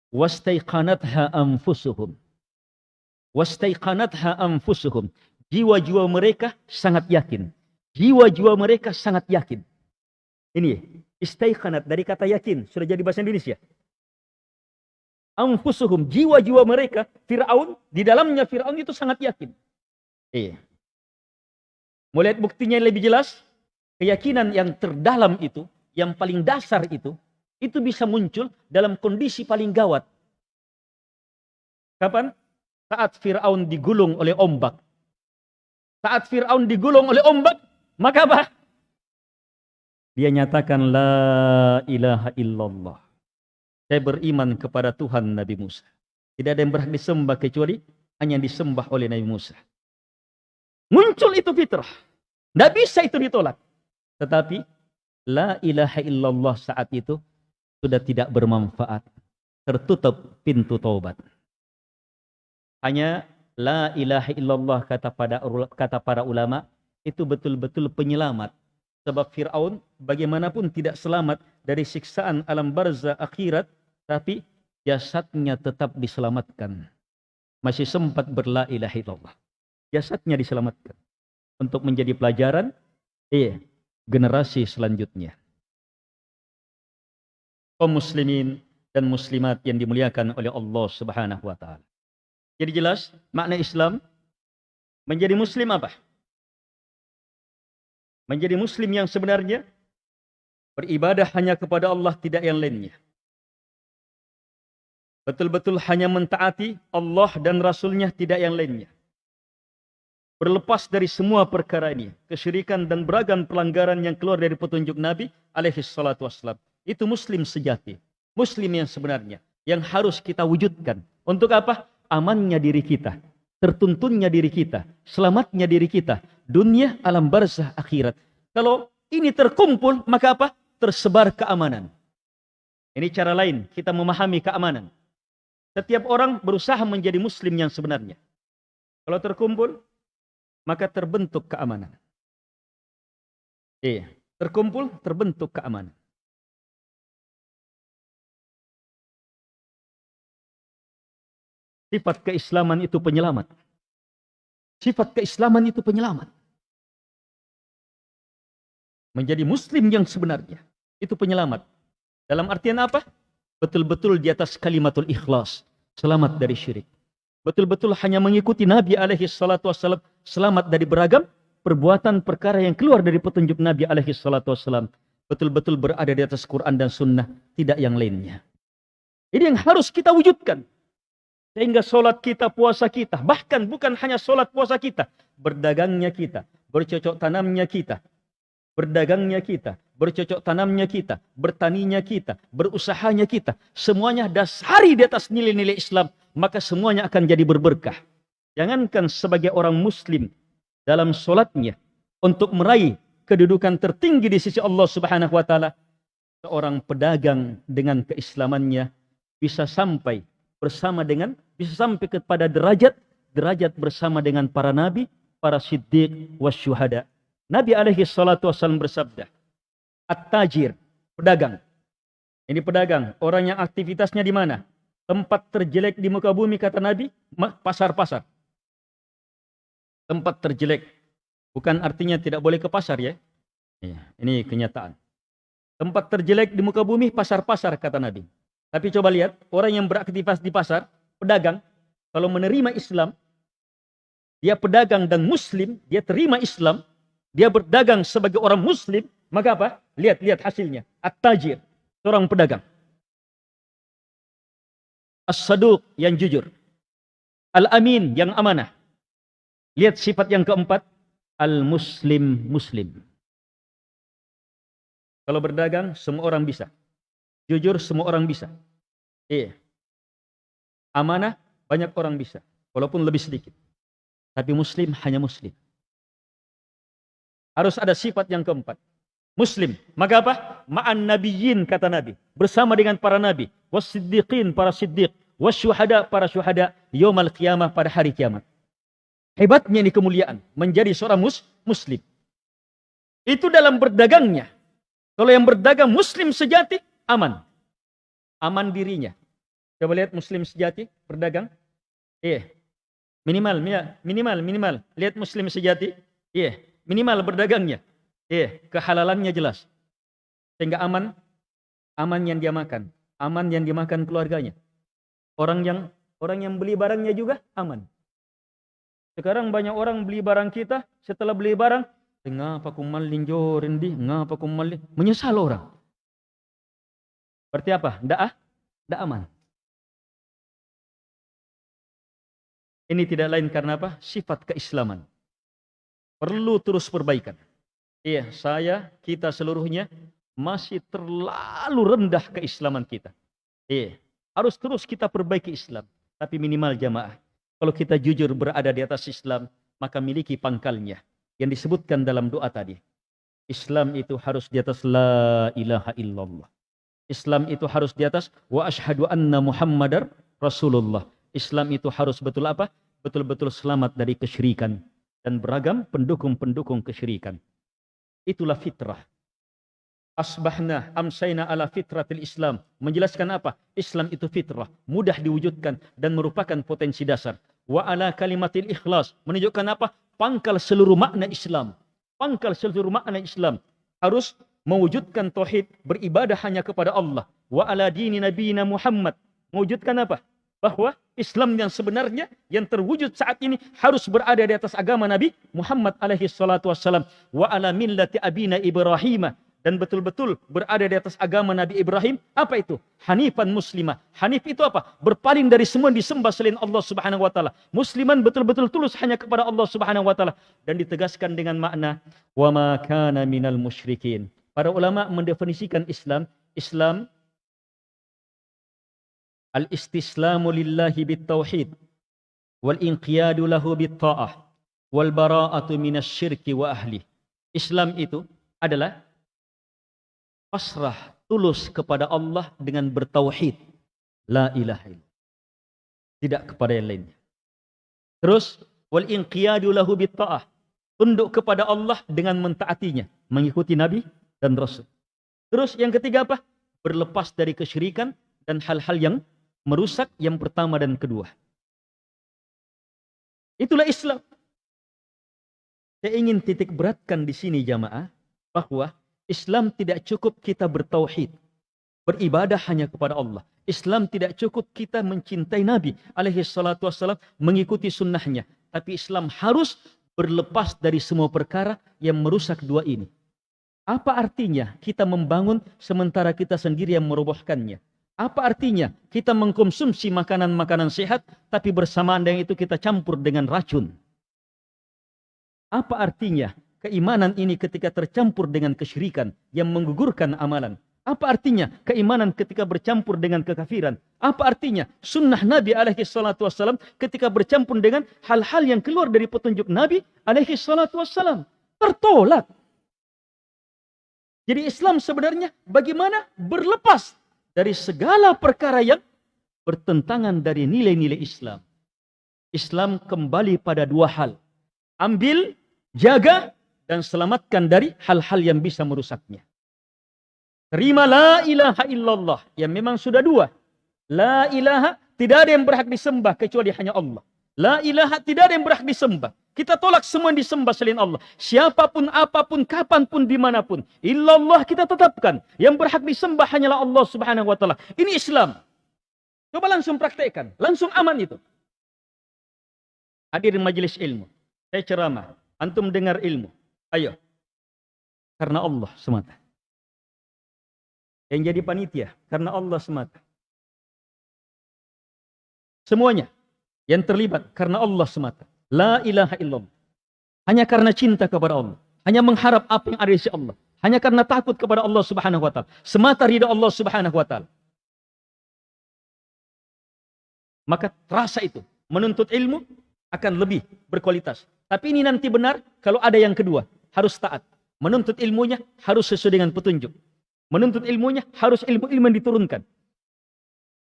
Wastaiqanatha anfusuhum. Wastaiqanatha anfusuhum. Jiwa-jiwa mereka sangat yakin. Jiwa-jiwa mereka sangat yakin. Ini istaiqanat dari kata yakin. Sudah jadi bahasa Indonesia. Anfusuhum. Jiwa-jiwa mereka. Fir'aun. Di dalamnya Fir'aun itu sangat yakin. Iya. Mau lihat buktinya yang lebih jelas? Keyakinan yang terdalam itu, yang paling dasar itu, itu bisa muncul dalam kondisi paling gawat. Kapan? Saat Fir'aun digulung oleh ombak. Saat Fir'aun digulung oleh ombak, maka apa? Dia nyatakan, La ilaha illallah. Saya beriman kepada Tuhan Nabi Musa. Tidak ada yang berhak disembah kecuali hanya disembah oleh Nabi Musa. Muncul itu fitrah. Tidak bisa itu ditolak. Tetapi la ilaha illallah saat itu sudah tidak bermanfaat. Tertutup pintu taubat. Hanya la ilaha illallah kata pada kata para ulama itu betul-betul penyelamat. Sebab Fir'aun bagaimanapun tidak selamat dari siksaan alam barzah akhirat. Tapi jasadnya tetap diselamatkan. Masih sempat berla ilaha illallah. Jasadnya diselamatkan untuk menjadi pelajaran iya, generasi selanjutnya. Kaum muslimin dan muslimat yang dimuliakan oleh Allah Subhanahu wa taala. Jadi jelas makna Islam menjadi muslim apa? Menjadi muslim yang sebenarnya beribadah hanya kepada Allah tidak yang lainnya. Betul-betul hanya mentaati Allah dan Rasulnya tidak yang lainnya berlepas dari semua perkara ini, kesyirikan dan beragam pelanggaran yang keluar dari petunjuk Nabi alaihi salatu wassalam. Itu muslim sejati, muslim yang sebenarnya yang harus kita wujudkan. Untuk apa? Amannya diri kita, tertuntunnya diri kita, selamatnya diri kita, dunia, alam barzah, akhirat. Kalau ini terkumpul, maka apa? Tersebar keamanan. Ini cara lain kita memahami keamanan. Setiap orang berusaha menjadi muslim yang sebenarnya. Kalau terkumpul, maka terbentuk keamanan. Iya, terkumpul terbentuk keamanan. Sifat keislaman itu penyelamat. Sifat keislaman itu penyelamat. Menjadi muslim yang sebenarnya itu penyelamat. Dalam artian apa? Betul-betul di atas kalimatul ikhlas, selamat dari syirik. Betul-betul hanya mengikuti Nabi alaihi salatu wassalam selamat dari beragam perbuatan perkara yang keluar dari petunjuk Nabi alaihi salatu wassalam betul-betul berada di atas Quran dan sunnah tidak yang lainnya. Ini yang harus kita wujudkan. Sehingga solat kita, puasa kita, bahkan bukan hanya solat puasa kita, berdagangnya kita, bercocok tanamnya kita, berdagangnya kita, bercocok tanamnya kita, bertaninya kita, berusahanya kita, semuanya dasari di atas nilai-nilai Islam, maka semuanya akan jadi berberkah. Jangankan sebagai orang muslim dalam solatnya untuk meraih kedudukan tertinggi di sisi Allah Subhanahu wa taala, seorang pedagang dengan keislamannya bisa sampai bersama dengan bisa sampai kepada derajat derajat bersama dengan para nabi, para siddiq wasyuhada. Nabi alaihi salatu wasallam bersabda, At-tajir, pedagang. Ini pedagang, orang yang aktivitasnya di mana? Tempat terjelek di muka bumi kata Nabi, pasar-pasar. Tempat terjelek. Bukan artinya tidak boleh ke pasar ya. Iya, ini kenyataan. Tempat terjelek di muka bumi pasar-pasar kata Nabi. Tapi coba lihat, orang yang beraktivitas di pasar, pedagang, kalau menerima Islam, dia pedagang dan muslim, dia terima Islam, dia berdagang sebagai orang muslim, maka apa? Lihat, lihat hasilnya. At-tajir, seorang pedagang. As-saduq yang jujur. Al-amin yang amanah. Lihat sifat yang keempat. Al-muslim muslim. Kalau berdagang, semua orang bisa. Jujur, semua orang bisa. Iya. Amanah, banyak orang bisa. Walaupun lebih sedikit. Tapi muslim hanya muslim. Harus ada sifat yang keempat. Muslim. Maka apa? Ma'an nabiyyin kata Nabi. Bersama dengan para nabi wasiddiqin para siddiq, wasyuhada para syuhada, yaumal qiyamah pada hari kiamat. Hebatnya ini kemuliaan menjadi seorang mus muslim. Itu dalam berdagangnya. Kalau yang berdagang muslim sejati, aman. Aman dirinya. Coba lihat muslim sejati berdagang. Iya. Minimal, minimal, minimal. Lihat muslim sejati. Iya. Minimal berdagangnya. Iya. Kehalalannya jelas. Sehingga aman. Aman yang dia makan. Aman yang dimakan keluarganya. Orang yang orang yang beli barangnya juga aman. Sekarang banyak orang beli barang kita, setelah beli barang, ngapa aku malin jorin di, ngapa aku malin, menyesal orang. Berarti apa? Tidak ah? Tidak aman. Ini tidak lain karena apa? Sifat keislaman. Perlu terus perbaikan. Iya, saya, kita seluruhnya masih terlalu rendah keislaman kita. Iya, harus terus kita perbaiki Islam. Tapi minimal jamaah. Kalau kita jujur berada di atas Islam, maka miliki pangkalnya. Yang disebutkan dalam doa tadi. Islam itu harus di atas la ilaha illallah. Islam itu harus di atas wa ashadu anna muhammadar rasulullah. Islam itu harus betul apa? Betul-betul selamat dari kesyirikan dan beragam pendukung-pendukung kesyirikan. Itulah fitrah. Asbahna amsayna ala fitratil Islam. Menjelaskan apa? Islam itu fitrah. Mudah diwujudkan dan merupakan potensi dasar. Wa ala kalimatil ikhlas. Menunjukkan apa? Pangkal seluruh makna Islam. Pangkal seluruh makna Islam. Harus mewujudkan tauhid beribadah hanya kepada Allah. Wa ala dini nabiyina Muhammad. Mewujudkan apa? bahwa Islam yang sebenarnya yang terwujud saat ini harus berada di atas agama Nabi Muhammad alaihi salatu wassalam. Wa ala millati abina Ibrahim dan betul-betul berada di atas agama Nabi Ibrahim apa itu? Hanifan muslimah. Hanif itu apa? Berpaling dari semua disembah selain Allah Subhanahu wa taala. Musliman betul-betul tulus hanya kepada Allah Subhanahu wa taala. Dan ditegaskan dengan makna wa ma kana minal musyrikin. Para ulama mendefinisikan Islam Islam al-istislamu lillahi bitauhid wal inqiyadu lahu bitta'ah wal bara'atu minasyirki wa ahli. Islam itu adalah pasrah tulus kepada Allah dengan bertauhid. La ilaha illallah. Tidak kepada yang lainnya. Terus wal inqiyadu lahu bitta'ah. Tunduk kepada Allah dengan mentaatinya, mengikuti nabi dan rasul. Terus yang ketiga apa? Berlepas dari kesyirikan dan hal-hal yang merusak yang pertama dan kedua. Itulah Islam. Saya ingin titik beratkan di sini jamaah bahwa Islam tidak cukup kita bertauhid, beribadah hanya kepada Allah. Islam tidak cukup kita mencintai Nabi alaihi salatu wassalam, mengikuti sunnahnya. Tapi Islam harus berlepas dari semua perkara yang merusak dua ini. Apa artinya kita membangun sementara kita sendiri yang merobohkannya? Apa artinya kita mengkonsumsi makanan-makanan sehat, tapi bersamaan dengan itu kita campur dengan racun? Apa artinya keimanan ini ketika tercampur dengan kesyirikan yang menggugurkan amalan? Apa artinya keimanan ketika bercampur dengan kekafiran? Apa artinya sunnah Nabi alaihi salatu wassalam ketika bercampur dengan hal-hal yang keluar dari petunjuk Nabi alaihi salatu wassalam? Tertolak. Jadi Islam sebenarnya bagaimana berlepas dari segala perkara yang bertentangan dari nilai-nilai Islam. Islam kembali pada dua hal. Ambil, jaga, dan selamatkan dari hal-hal yang bisa merusaknya. Terima la ilaha illallah. Yang memang sudah dua. La ilaha, tidak ada yang berhak disembah kecuali hanya Allah. La ilaha, tidak ada yang berhak disembah. Kita tolak semua yang disembah selain Allah. Siapa pun, apa pun, kapan pun, di mana pun. Illallah kita tetapkan. Yang berhak disembah hanyalah Allah subhanahu wa ta'ala. Ini Islam. Coba langsung praktekkan. Langsung aman itu. Hadirin majelis ilmu. Saya ceramah. Antum dengar ilmu. Ayo. Karena Allah semata. Yang jadi panitia. Karena Allah semata. Semuanya. Yang terlibat. Karena Allah semata. La ilaha illallah. Hanya karena cinta kepada Allah. Hanya mengharap apa yang ada di sisi Allah. Hanya karena takut kepada Allah subhanahu wa ta'ala. Semata ridha Allah subhanahu wa ta'ala. Maka terasa itu. Menuntut ilmu akan lebih berkualitas. Tapi ini nanti benar kalau ada yang kedua. Harus taat. Menuntut ilmunya harus sesuai dengan petunjuk. Menuntut ilmunya harus ilmu-ilmu yang diturunkan.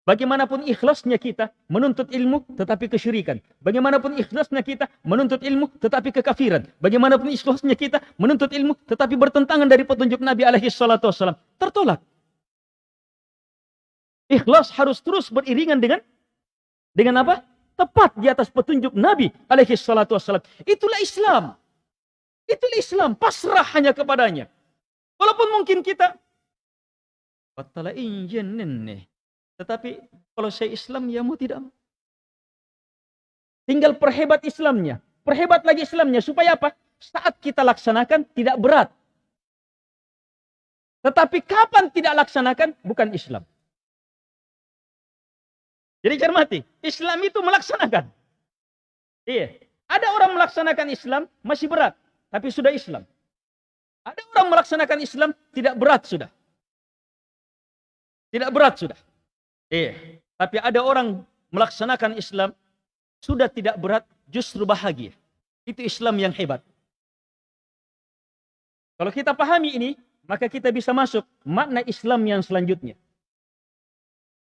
Bagaimanapun ikhlasnya kita menuntut ilmu tetapi kesyirikan. Bagaimanapun ikhlasnya kita menuntut ilmu tetapi kekafiran. Bagaimanapun ikhlasnya kita menuntut ilmu tetapi bertentangan dari petunjuk Nabi alaihi salatu wasallam. Tertolak. Ikhlas harus terus beriringan dengan dengan apa? Tepat di atas petunjuk Nabi alaihi salatu wasallam. Itulah Islam. Itulah Islam. Pasrah hanya kepadanya. Walaupun mungkin kita Batala nih tetapi kalau saya Islam, ya mau tidak. Tinggal perhebat Islamnya. Perhebat lagi Islamnya. Supaya apa? Saat kita laksanakan tidak berat. Tetapi kapan tidak laksanakan? Bukan Islam. Jadi cermati. Islam itu melaksanakan. Iya. Ada orang melaksanakan Islam masih berat. Tapi sudah Islam. Ada orang melaksanakan Islam tidak berat sudah. Tidak berat sudah. Iya. Tapi ada orang melaksanakan Islam sudah tidak berat, justru bahagia. Itu Islam yang hebat. Kalau kita pahami ini, maka kita bisa masuk makna Islam yang selanjutnya.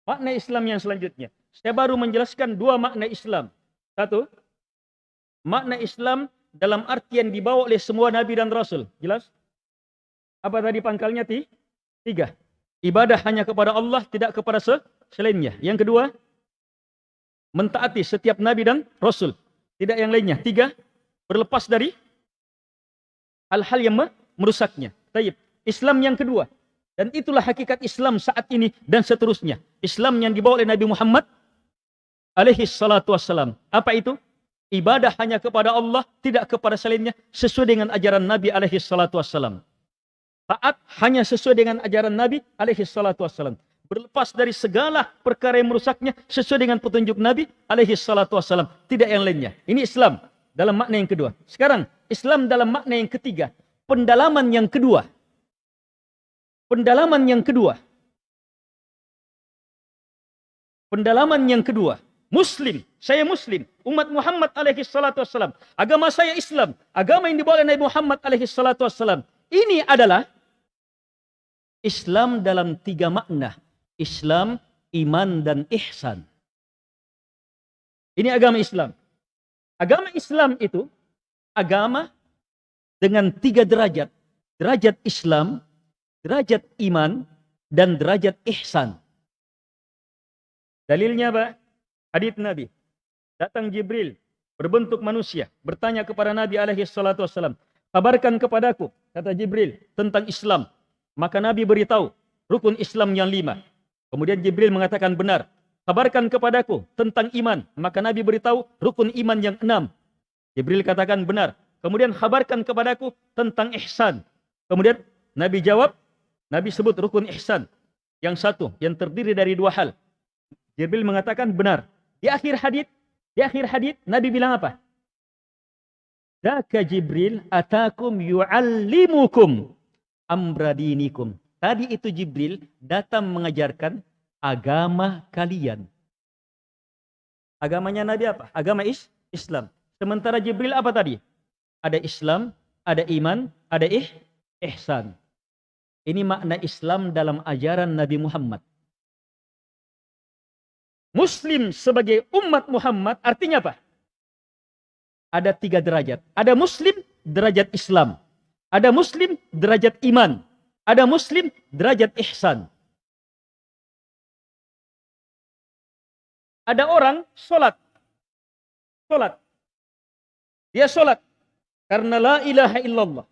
Makna Islam yang selanjutnya. Saya baru menjelaskan dua makna Islam. Satu, makna Islam dalam artian dibawa oleh semua Nabi dan Rasul. Jelas? Apa tadi pangkalnya? Tiga. Ibadah hanya kepada Allah, tidak kepada selainnya. Yang kedua, mentaati setiap nabi dan rasul. Tidak yang lainnya. Tiga, berlepas dari hal-hal yang merusaknya. Taib. Islam yang kedua. Dan itulah hakikat Islam saat ini dan seterusnya. Islam yang dibawa oleh Nabi Muhammad alaihi salatu wassalam. Apa itu? Ibadah hanya kepada Allah, tidak kepada selainnya, sesuai dengan ajaran Nabi alaihi salatu wassalam. Taat hanya sesuai dengan ajaran Nabi alaihi salatu wassalam berlepas dari segala perkara yang merusaknya sesuai dengan petunjuk Nabi alaihi salatu wasallam, tidak yang lainnya. Ini Islam dalam makna yang kedua. Sekarang Islam dalam makna yang ketiga, pendalaman yang kedua. Pendalaman yang kedua. Pendalaman yang kedua. Muslim, saya Muslim, umat Muhammad alaihi salatu wasallam. Agama saya Islam, agama yang dibawa oleh Nabi Muhammad alaihi salatu wasallam. Ini adalah Islam dalam tiga makna. Islam, iman, dan ihsan. Ini agama Islam. Agama Islam itu agama dengan tiga derajat. Derajat Islam, derajat iman, dan derajat ihsan. Dalilnya apa? Hadith Nabi. Datang Jibril berbentuk manusia bertanya kepada Nabi alaihi salatu wasallam, "Kabarkan kepadaku," kata Jibril, "tentang Islam." Maka Nabi beritahu rukun Islam yang lima. Kemudian Jibril mengatakan benar. Kabarkan kepadaku tentang iman. Maka Nabi beritahu rukun iman yang enam. Jibril katakan benar. Kemudian kabarkan kepadaku tentang ihsan. Kemudian Nabi jawab, Nabi sebut rukun ihsan. Yang satu, yang terdiri dari dua hal. Jibril mengatakan benar. Di akhir hadith, di akhir hadith Nabi bilang apa? Daka Jibril atakum yu'allimukum amradinikum. Tadi itu Jibril datang mengajarkan agama kalian. Agamanya Nabi apa? Agama is Islam. Sementara Jibril apa tadi? Ada Islam, ada iman, ada ih, ihsan. Ini makna Islam dalam ajaran Nabi Muhammad. Muslim sebagai umat Muhammad artinya apa? Ada tiga derajat. Ada Muslim, derajat Islam. Ada Muslim, derajat iman. Ada muslim derajat ihsan. Ada orang sholat. Sholat. Dia sholat. Karena la ilaha illallah.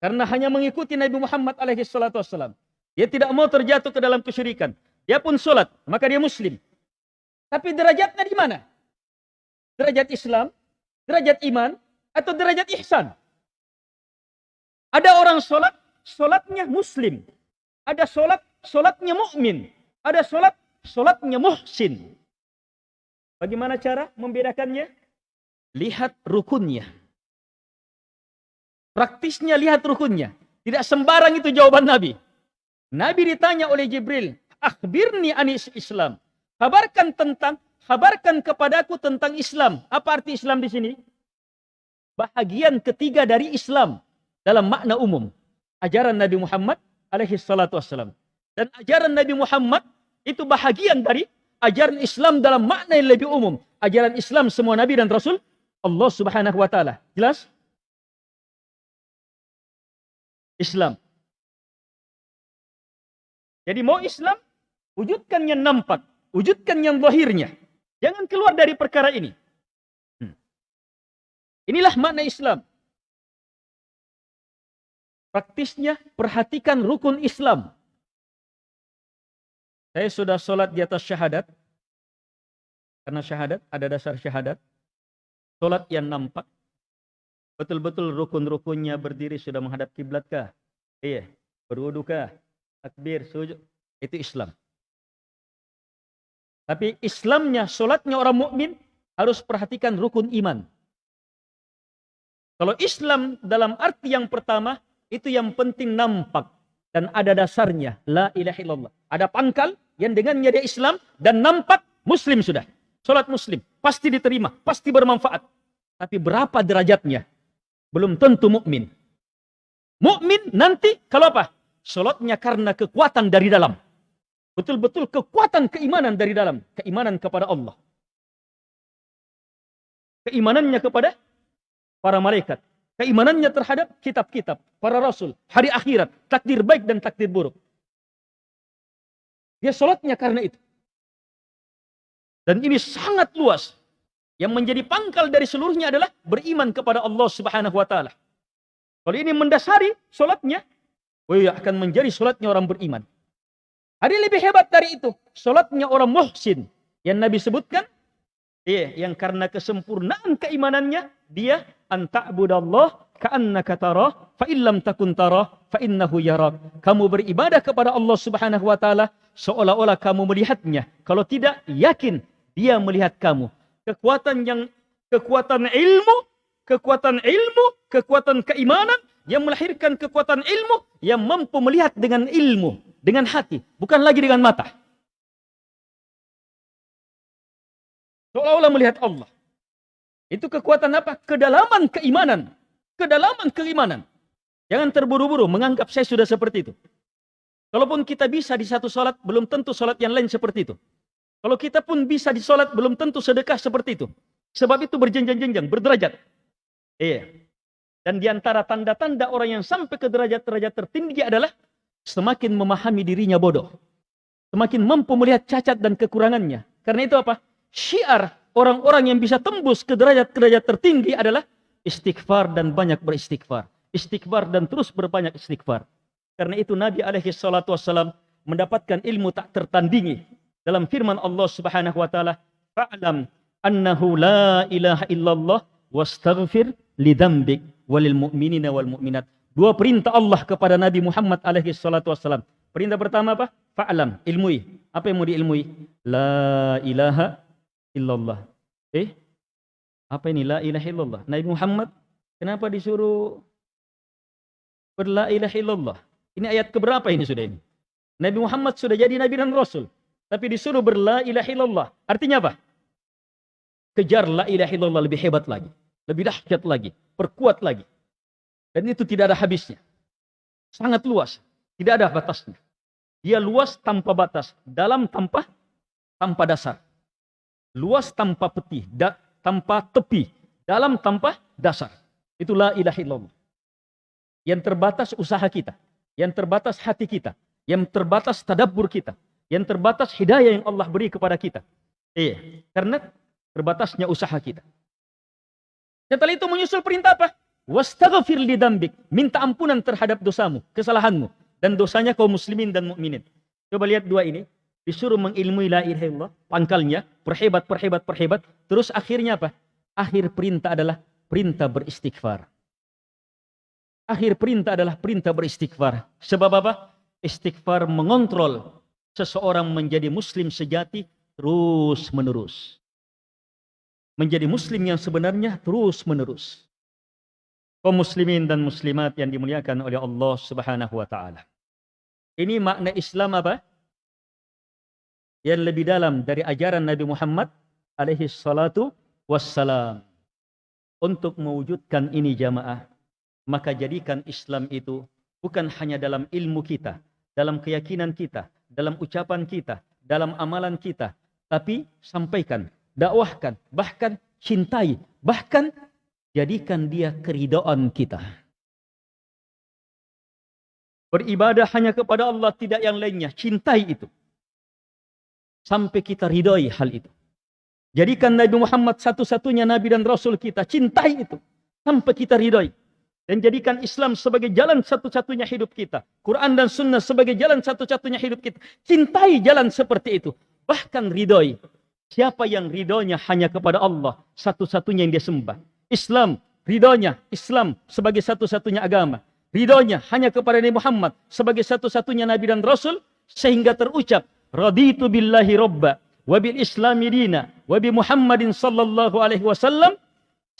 Karena hanya mengikuti Nabi Muhammad alaihi salatu wassalam. Dia tidak mau terjatuh ke dalam kesyirikan. Dia pun sholat. Maka dia muslim. Tapi derajatnya di mana? Derajat Islam, derajat iman, atau derajat ihsan? Ada orang sholat, solatnya muslim. Ada solat, solatnya mukmin. Ada solat, solatnya muhsin. Bagaimana cara membedakannya? Lihat rukunnya. Praktisnya lihat rukunnya. Tidak sembarang itu jawaban Nabi. Nabi ditanya oleh Jibril, akhbirni anis Islam. Kabarkan tentang, kabarkan kepadaku tentang Islam. Apa arti Islam di sini? Bahagian ketiga dari Islam dalam makna umum ajaran Nabi Muhammad alaihi salatu wassalam. Dan ajaran Nabi Muhammad itu bahagian dari ajaran Islam dalam makna yang lebih umum. Ajaran Islam semua nabi dan rasul Allah Subhanahu wa taala. Jelas? Islam. Jadi mau Islam, wujudkan yang nampak, wujudkan yang zahirnya. Jangan keluar dari perkara ini. Hmm. Inilah makna Islam. Praktisnya perhatikan rukun Islam. Saya sudah sholat di atas syahadat. Karena syahadat, ada dasar syahadat. Sholat yang nampak. Betul-betul rukun-rukunnya berdiri sudah menghadap kiblat kah? Iya. Berwudu kah? Takbir, sujud. Itu Islam. Tapi Islamnya, sholatnya orang mukmin harus perhatikan rukun iman. Kalau Islam dalam arti yang pertama, itu yang penting nampak dan ada dasarnya. La ilaha illallah. Ada pangkal yang dengannya dia Islam dan nampak Muslim sudah. Sholat Muslim pasti diterima, pasti bermanfaat. Tapi berapa derajatnya? Belum tentu mukmin. Mukmin nanti kalau apa? Sholatnya karena kekuatan dari dalam. Betul-betul kekuatan keimanan dari dalam. Keimanan kepada Allah. Keimanannya kepada para malaikat. Keimanannya terhadap kitab-kitab, para rasul, hari akhirat, takdir baik dan takdir buruk. Dia sholatnya karena itu. Dan ini sangat luas. Yang menjadi pangkal dari seluruhnya adalah beriman kepada Allah Subhanahu wa taala. Kalau ini mendasari solatnya, oh iya akan menjadi solatnya orang beriman. Ada lebih hebat dari itu, solatnya orang muhsin yang Nabi sebutkan, iya, yang karena kesempurnaan keimanannya dia anta'budallah ka'annaka tarah fa illam takun tarah fa innahu yarak. Kamu beribadah kepada Allah Subhanahu wa taala seolah-olah kamu melihatnya. Kalau tidak, yakin dia melihat kamu kekuatan yang kekuatan ilmu, kekuatan ilmu, kekuatan keimanan yang melahirkan kekuatan ilmu yang mampu melihat dengan ilmu, dengan hati, bukan lagi dengan mata. Seolah-olah melihat Allah. Itu kekuatan apa? Kedalaman keimanan. Kedalaman keimanan. Jangan terburu-buru menganggap saya sudah seperti itu. Kalaupun kita bisa di satu sholat, belum tentu sholat yang lain seperti itu. Kalau kita pun bisa di sholat, belum tentu sedekah seperti itu. Sebab itu berjenjang-jenjang, berderajat. Iya. Dan di antara tanda-tanda orang yang sampai ke derajat-derajat tertinggi adalah semakin memahami dirinya bodoh. Semakin mampu melihat cacat dan kekurangannya. Karena itu apa? Syiar orang-orang yang bisa tembus ke derajat-derajat tertinggi adalah istighfar dan banyak beristighfar. Istighfar dan terus berbanyak istighfar. Karena itu Nabi alaihi salatu wassalam mendapatkan ilmu tak tertandingi dalam firman Allah Subhanahu wa taala, "Fa'lam annahu la ilaha illallah wastaghfir lidambik walil mu'minina wal mu'minat." Dua perintah Allah kepada Nabi Muhammad alaihi salatu wasallam. Perintah pertama apa? Fa'lam, ilmui. Apa yang mau diilmui? La ilaha illallah. Eh? Apa ini la ilaha illallah? Nabi Muhammad kenapa disuruh berla ilaha illallah? Ini ayat keberapa ini sudah ini? Nabi Muhammad sudah jadi nabi dan rasul. Tapi disuruh berla ilaha illallah. Artinya apa? Kejar la ilaha illallah lebih hebat lagi. Lebih dahsyat lagi. Perkuat lagi. Dan itu tidak ada habisnya. Sangat luas. Tidak ada batasnya. Dia luas tanpa batas. Dalam tanpa tanpa dasar. Luas tanpa peti. Da, tanpa tepi. Dalam tanpa dasar. Itulah ilaha illallah. Yang terbatas usaha kita. Yang terbatas hati kita. Yang terbatas tadabbur kita yang terbatas hidayah yang Allah beri kepada kita. Iya, karena terbatasnya usaha kita. Setelah itu menyusul perintah apa? Wastaghfir li dambik. Minta ampunan terhadap dosamu, kesalahanmu. Dan dosanya kaum muslimin dan mukminin. Coba lihat dua ini. Disuruh mengilmui la ilaha illallah. Pangkalnya, perhebat, perhebat, perhebat. Terus akhirnya apa? Akhir perintah adalah perintah beristighfar. Akhir perintah adalah perintah beristighfar. Sebab apa? Istighfar mengontrol seseorang menjadi muslim sejati terus menerus. Menjadi muslim yang sebenarnya terus menerus. Kaum muslimin dan muslimat yang dimuliakan oleh Allah Subhanahu wa taala. Ini makna Islam apa? Yang lebih dalam dari ajaran Nabi Muhammad alaihi salatu wassalam. Untuk mewujudkan ini jamaah, maka jadikan Islam itu bukan hanya dalam ilmu kita, dalam keyakinan kita, dalam ucapan kita, dalam amalan kita, tapi sampaikan, dakwahkan, bahkan cintai, bahkan jadikan dia keridhaan kita. Beribadah hanya kepada Allah, tidak yang lainnya. Cintai itu. Sampai kita ridhoi hal itu. Jadikan Nabi Muhammad satu-satunya Nabi dan Rasul kita. Cintai itu. Sampai kita ridhoi. Dan jadikan Islam sebagai jalan satu-satunya hidup kita. Quran dan Sunnah sebagai jalan satu-satunya hidup kita. Cintai jalan seperti itu. Bahkan ridhoi. Siapa yang ridhonya hanya kepada Allah. Satu-satunya yang dia sembah. Islam. Ridhonya Islam sebagai satu-satunya agama ridhonya hanya kepada Nabi Muhammad sebagai satu-satunya nabi dan rasul sehingga terucap raditu billahi robba wa bil islami dina wa bi Muhammadin sallallahu alaihi wasallam.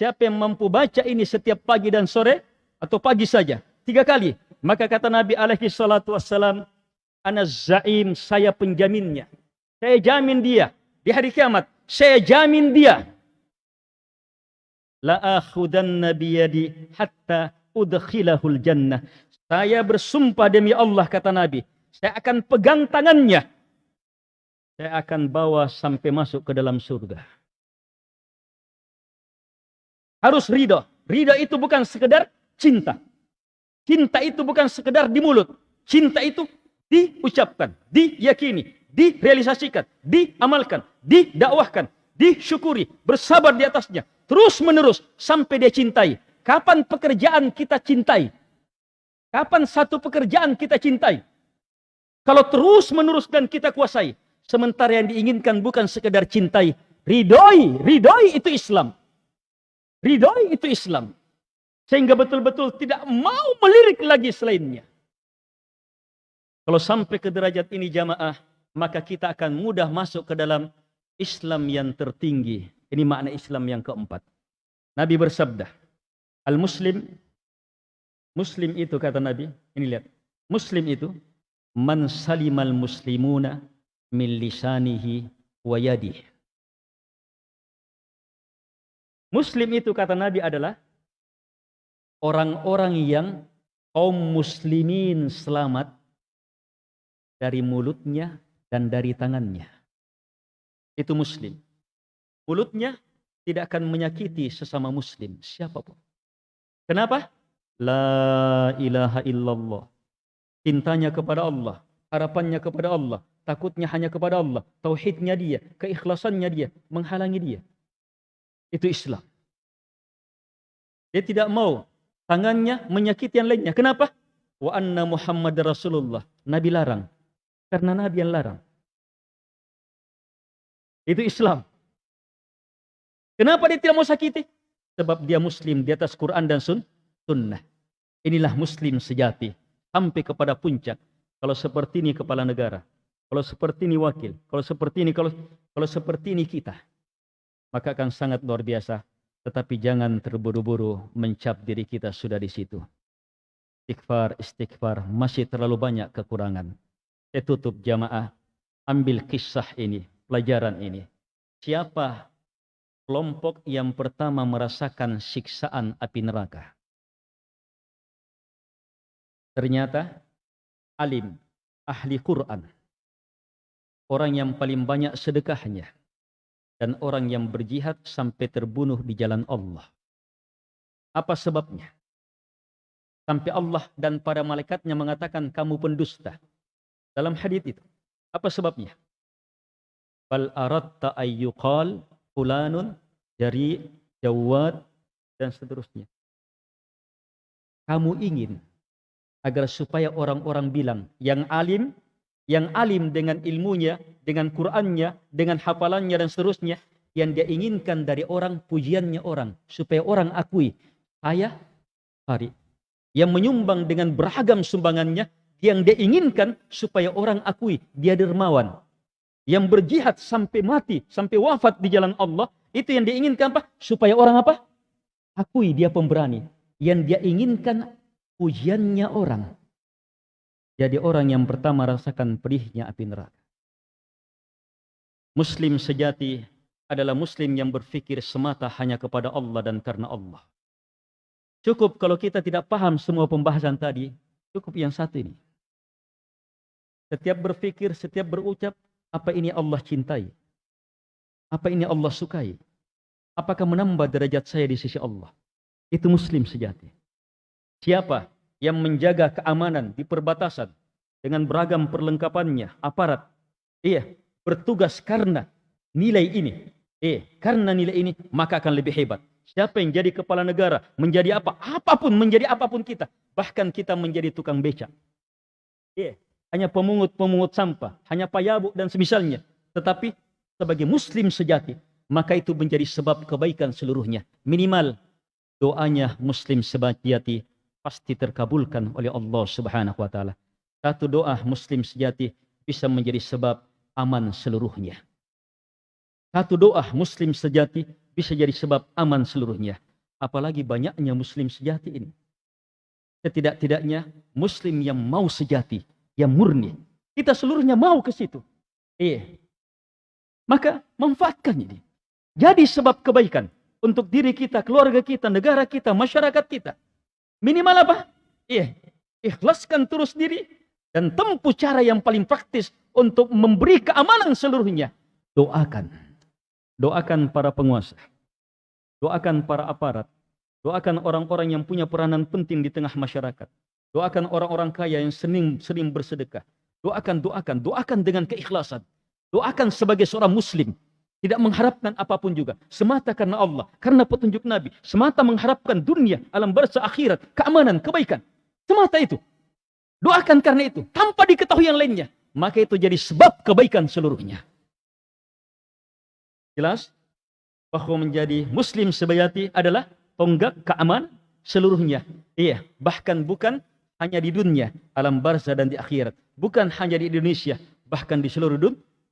Siapa yang mampu baca ini setiap pagi dan sore atau pagi saja? Tiga kali. Maka kata Nabi alaihi salatu wassalam ana zaim saya penjaminnya. Saya jamin dia. Di hari kiamat saya jamin dia. La akhudanna biyadi hatta udkhilahul jannah. Saya bersumpah demi Allah kata Nabi, saya akan pegang tangannya. Saya akan bawa sampai masuk ke dalam surga. Harus ridho. Ridho itu bukan sekedar cinta. Cinta itu bukan sekedar di mulut. Cinta itu diucapkan, diyakini, direalisasikan, diamalkan, didakwahkan, disyukuri, bersabar di atasnya, terus menerus sampai dia cintai. Kapan pekerjaan kita cintai? Kapan satu pekerjaan kita cintai? Kalau terus menerus dan kita kuasai. Sementara yang diinginkan bukan sekedar cintai. Ridhoi, ridhoi itu Islam. Ridhoi itu Islam. Sehingga betul-betul tidak mau melirik lagi selainnya. Kalau sampai ke derajat ini jamaah, maka kita akan mudah masuk ke dalam Islam yang tertinggi. Ini makna Islam yang keempat. Nabi bersabda, Al-Muslim, Muslim itu kata Nabi, ini lihat. Muslim itu, man salimal muslimuna min lisanihi wa yadihi. Muslim itu kata Nabi adalah orang-orang yang kaum muslimin selamat dari mulutnya dan dari tangannya. Itu muslim. Mulutnya tidak akan menyakiti sesama muslim, siapa pun. Kenapa? La ilaha illallah. Cintanya kepada Allah, harapannya kepada Allah, takutnya hanya kepada Allah, tauhidnya dia, keikhlasannya dia, menghalangi dia. Itu Islam. Dia tidak mau tangannya menyakiti yang lainnya. Kenapa? Wa anna Muhammad Rasulullah. Nabi larang. Karena Nabi yang larang. Itu Islam. Kenapa dia tidak mau sakiti? Sebab dia muslim di atas Quran dan sun, sunnah. Inilah muslim sejati. Sampai kepada puncak. Kalau seperti ini kepala negara. Kalau seperti ini wakil. Kalau seperti ini, kalau, kalau seperti ini kita. Maka akan sangat luar biasa. Tetapi jangan terburu-buru mencap diri kita sudah di situ. Istighfar, istighfar. Masih terlalu banyak kekurangan. Saya tutup jamaah. Ambil kisah ini. Pelajaran ini. Siapa kelompok yang pertama merasakan siksaan api neraka. Ternyata alim, ahli Quran, orang yang paling banyak sedekahnya, dan orang yang berjihad sampai terbunuh di jalan Allah. Apa sebabnya? Sampai Allah dan para malaikatnya mengatakan kamu pendusta. Dalam hadis itu. Apa sebabnya? Bal aratta ayyuqal fulanun dari jawad dan seterusnya. Kamu ingin agar supaya orang-orang bilang yang alim, yang alim dengan ilmunya, dengan Qur'annya, dengan hafalannya dan seterusnya, yang dia inginkan dari orang pujiannya orang supaya orang akui saya hari yang menyumbang dengan beragam sumbangannya yang dia inginkan supaya orang akui dia dermawan yang berjihad sampai mati, sampai wafat di jalan Allah, itu yang diinginkan apa? Supaya orang apa? Akui dia pemberani. Yang dia inginkan pujiannya orang. Jadi orang yang pertama rasakan pedihnya api neraka. Muslim sejati adalah muslim yang berfikir semata hanya kepada Allah dan karena Allah. Cukup kalau kita tidak paham semua pembahasan tadi, cukup yang satu ini. Setiap berfikir, setiap berucap, apa ini Allah cintai? Apa ini Allah sukai? Apakah menambah derajat saya di sisi Allah? Itu muslim sejati. Siapa yang menjaga keamanan di perbatasan dengan beragam perlengkapannya, aparat, iya, bertugas karena nilai ini, iya, karena nilai ini, maka akan lebih hebat. Siapa yang jadi kepala negara, menjadi apa, apa pun, menjadi apa pun kita, bahkan kita menjadi tukang becak. Iya, hanya pemungut-pemungut sampah, hanya payabu dan semisalnya. Tetapi sebagai muslim sejati, maka itu menjadi sebab kebaikan seluruhnya. Minimal doanya muslim sejati pasti terkabulkan oleh Allah Subhanahu wa taala. Satu doa muslim sejati bisa menjadi sebab aman seluruhnya. Satu doa muslim sejati bisa jadi sebab aman seluruhnya. Apalagi banyaknya muslim sejati ini. Setidak-tidaknya muslim yang mau sejati, yang murni. Kita seluruhnya mau ke situ. Iya. Maka manfaatkan ini. Jadi sebab kebaikan untuk diri kita, keluarga kita, negara kita, masyarakat kita. Minimal apa? Iya, ikhlaskan terus diri dan tempuh cara yang paling praktis untuk memberi keamanan seluruhnya. Doakan. Doakan para penguasa. Doakan para aparat. Doakan orang-orang yang punya peranan penting di tengah masyarakat. Doakan orang-orang kaya yang sering, sering bersedekah. Doakan, doakan, doakan dengan keikhlasan. Doakan sebagai seorang muslim tidak mengharapkan apa pun juga. Semata karena Allah. Karena petunjuk Nabi. Semata mengharapkan dunia, alam barza akhirat, keamanan, kebaikan. Semata itu. Doakan karena itu. Tanpa diketahui yang lainnya. Maka itu jadi sebab kebaikan seluruhnya. Jelas? Bahwa menjadi muslim sebayati adalah tonggak keamanan seluruhnya. Iya. Bahkan bukan hanya di dunia, alam barza dan di akhirat. Bukan hanya di Indonesia, bahkan di seluruh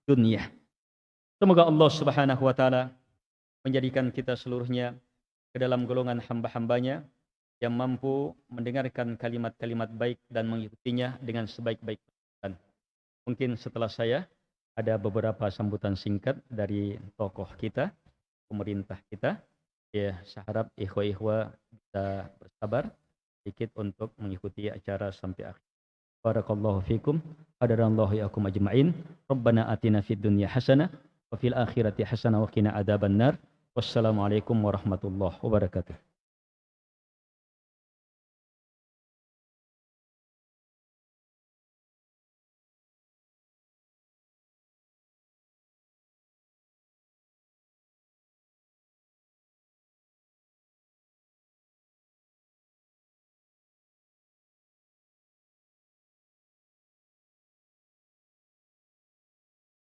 dunia. Semoga Allah Subhanahu wa taala menjadikan kita seluruhnya ke dalam golongan hamba-hambanya yang mampu mendengarkan kalimat-kalimat baik dan mengikutinya dengan sebaik-baik mungkin setelah saya ada beberapa sambutan singkat dari tokoh kita, pemerintah kita. Ya, saya harap ikhwa-ikhwa bisa bersabar sedikit untuk mengikuti acara sampai akhir. Barakallahu fikum. Hadarallahu yakum ajma'in. Rabbana atina fid dunya hasanah وفي الآخرة حسنة وقنا عذاب النار. والسلام عليكم ورحمة الله وبركاته.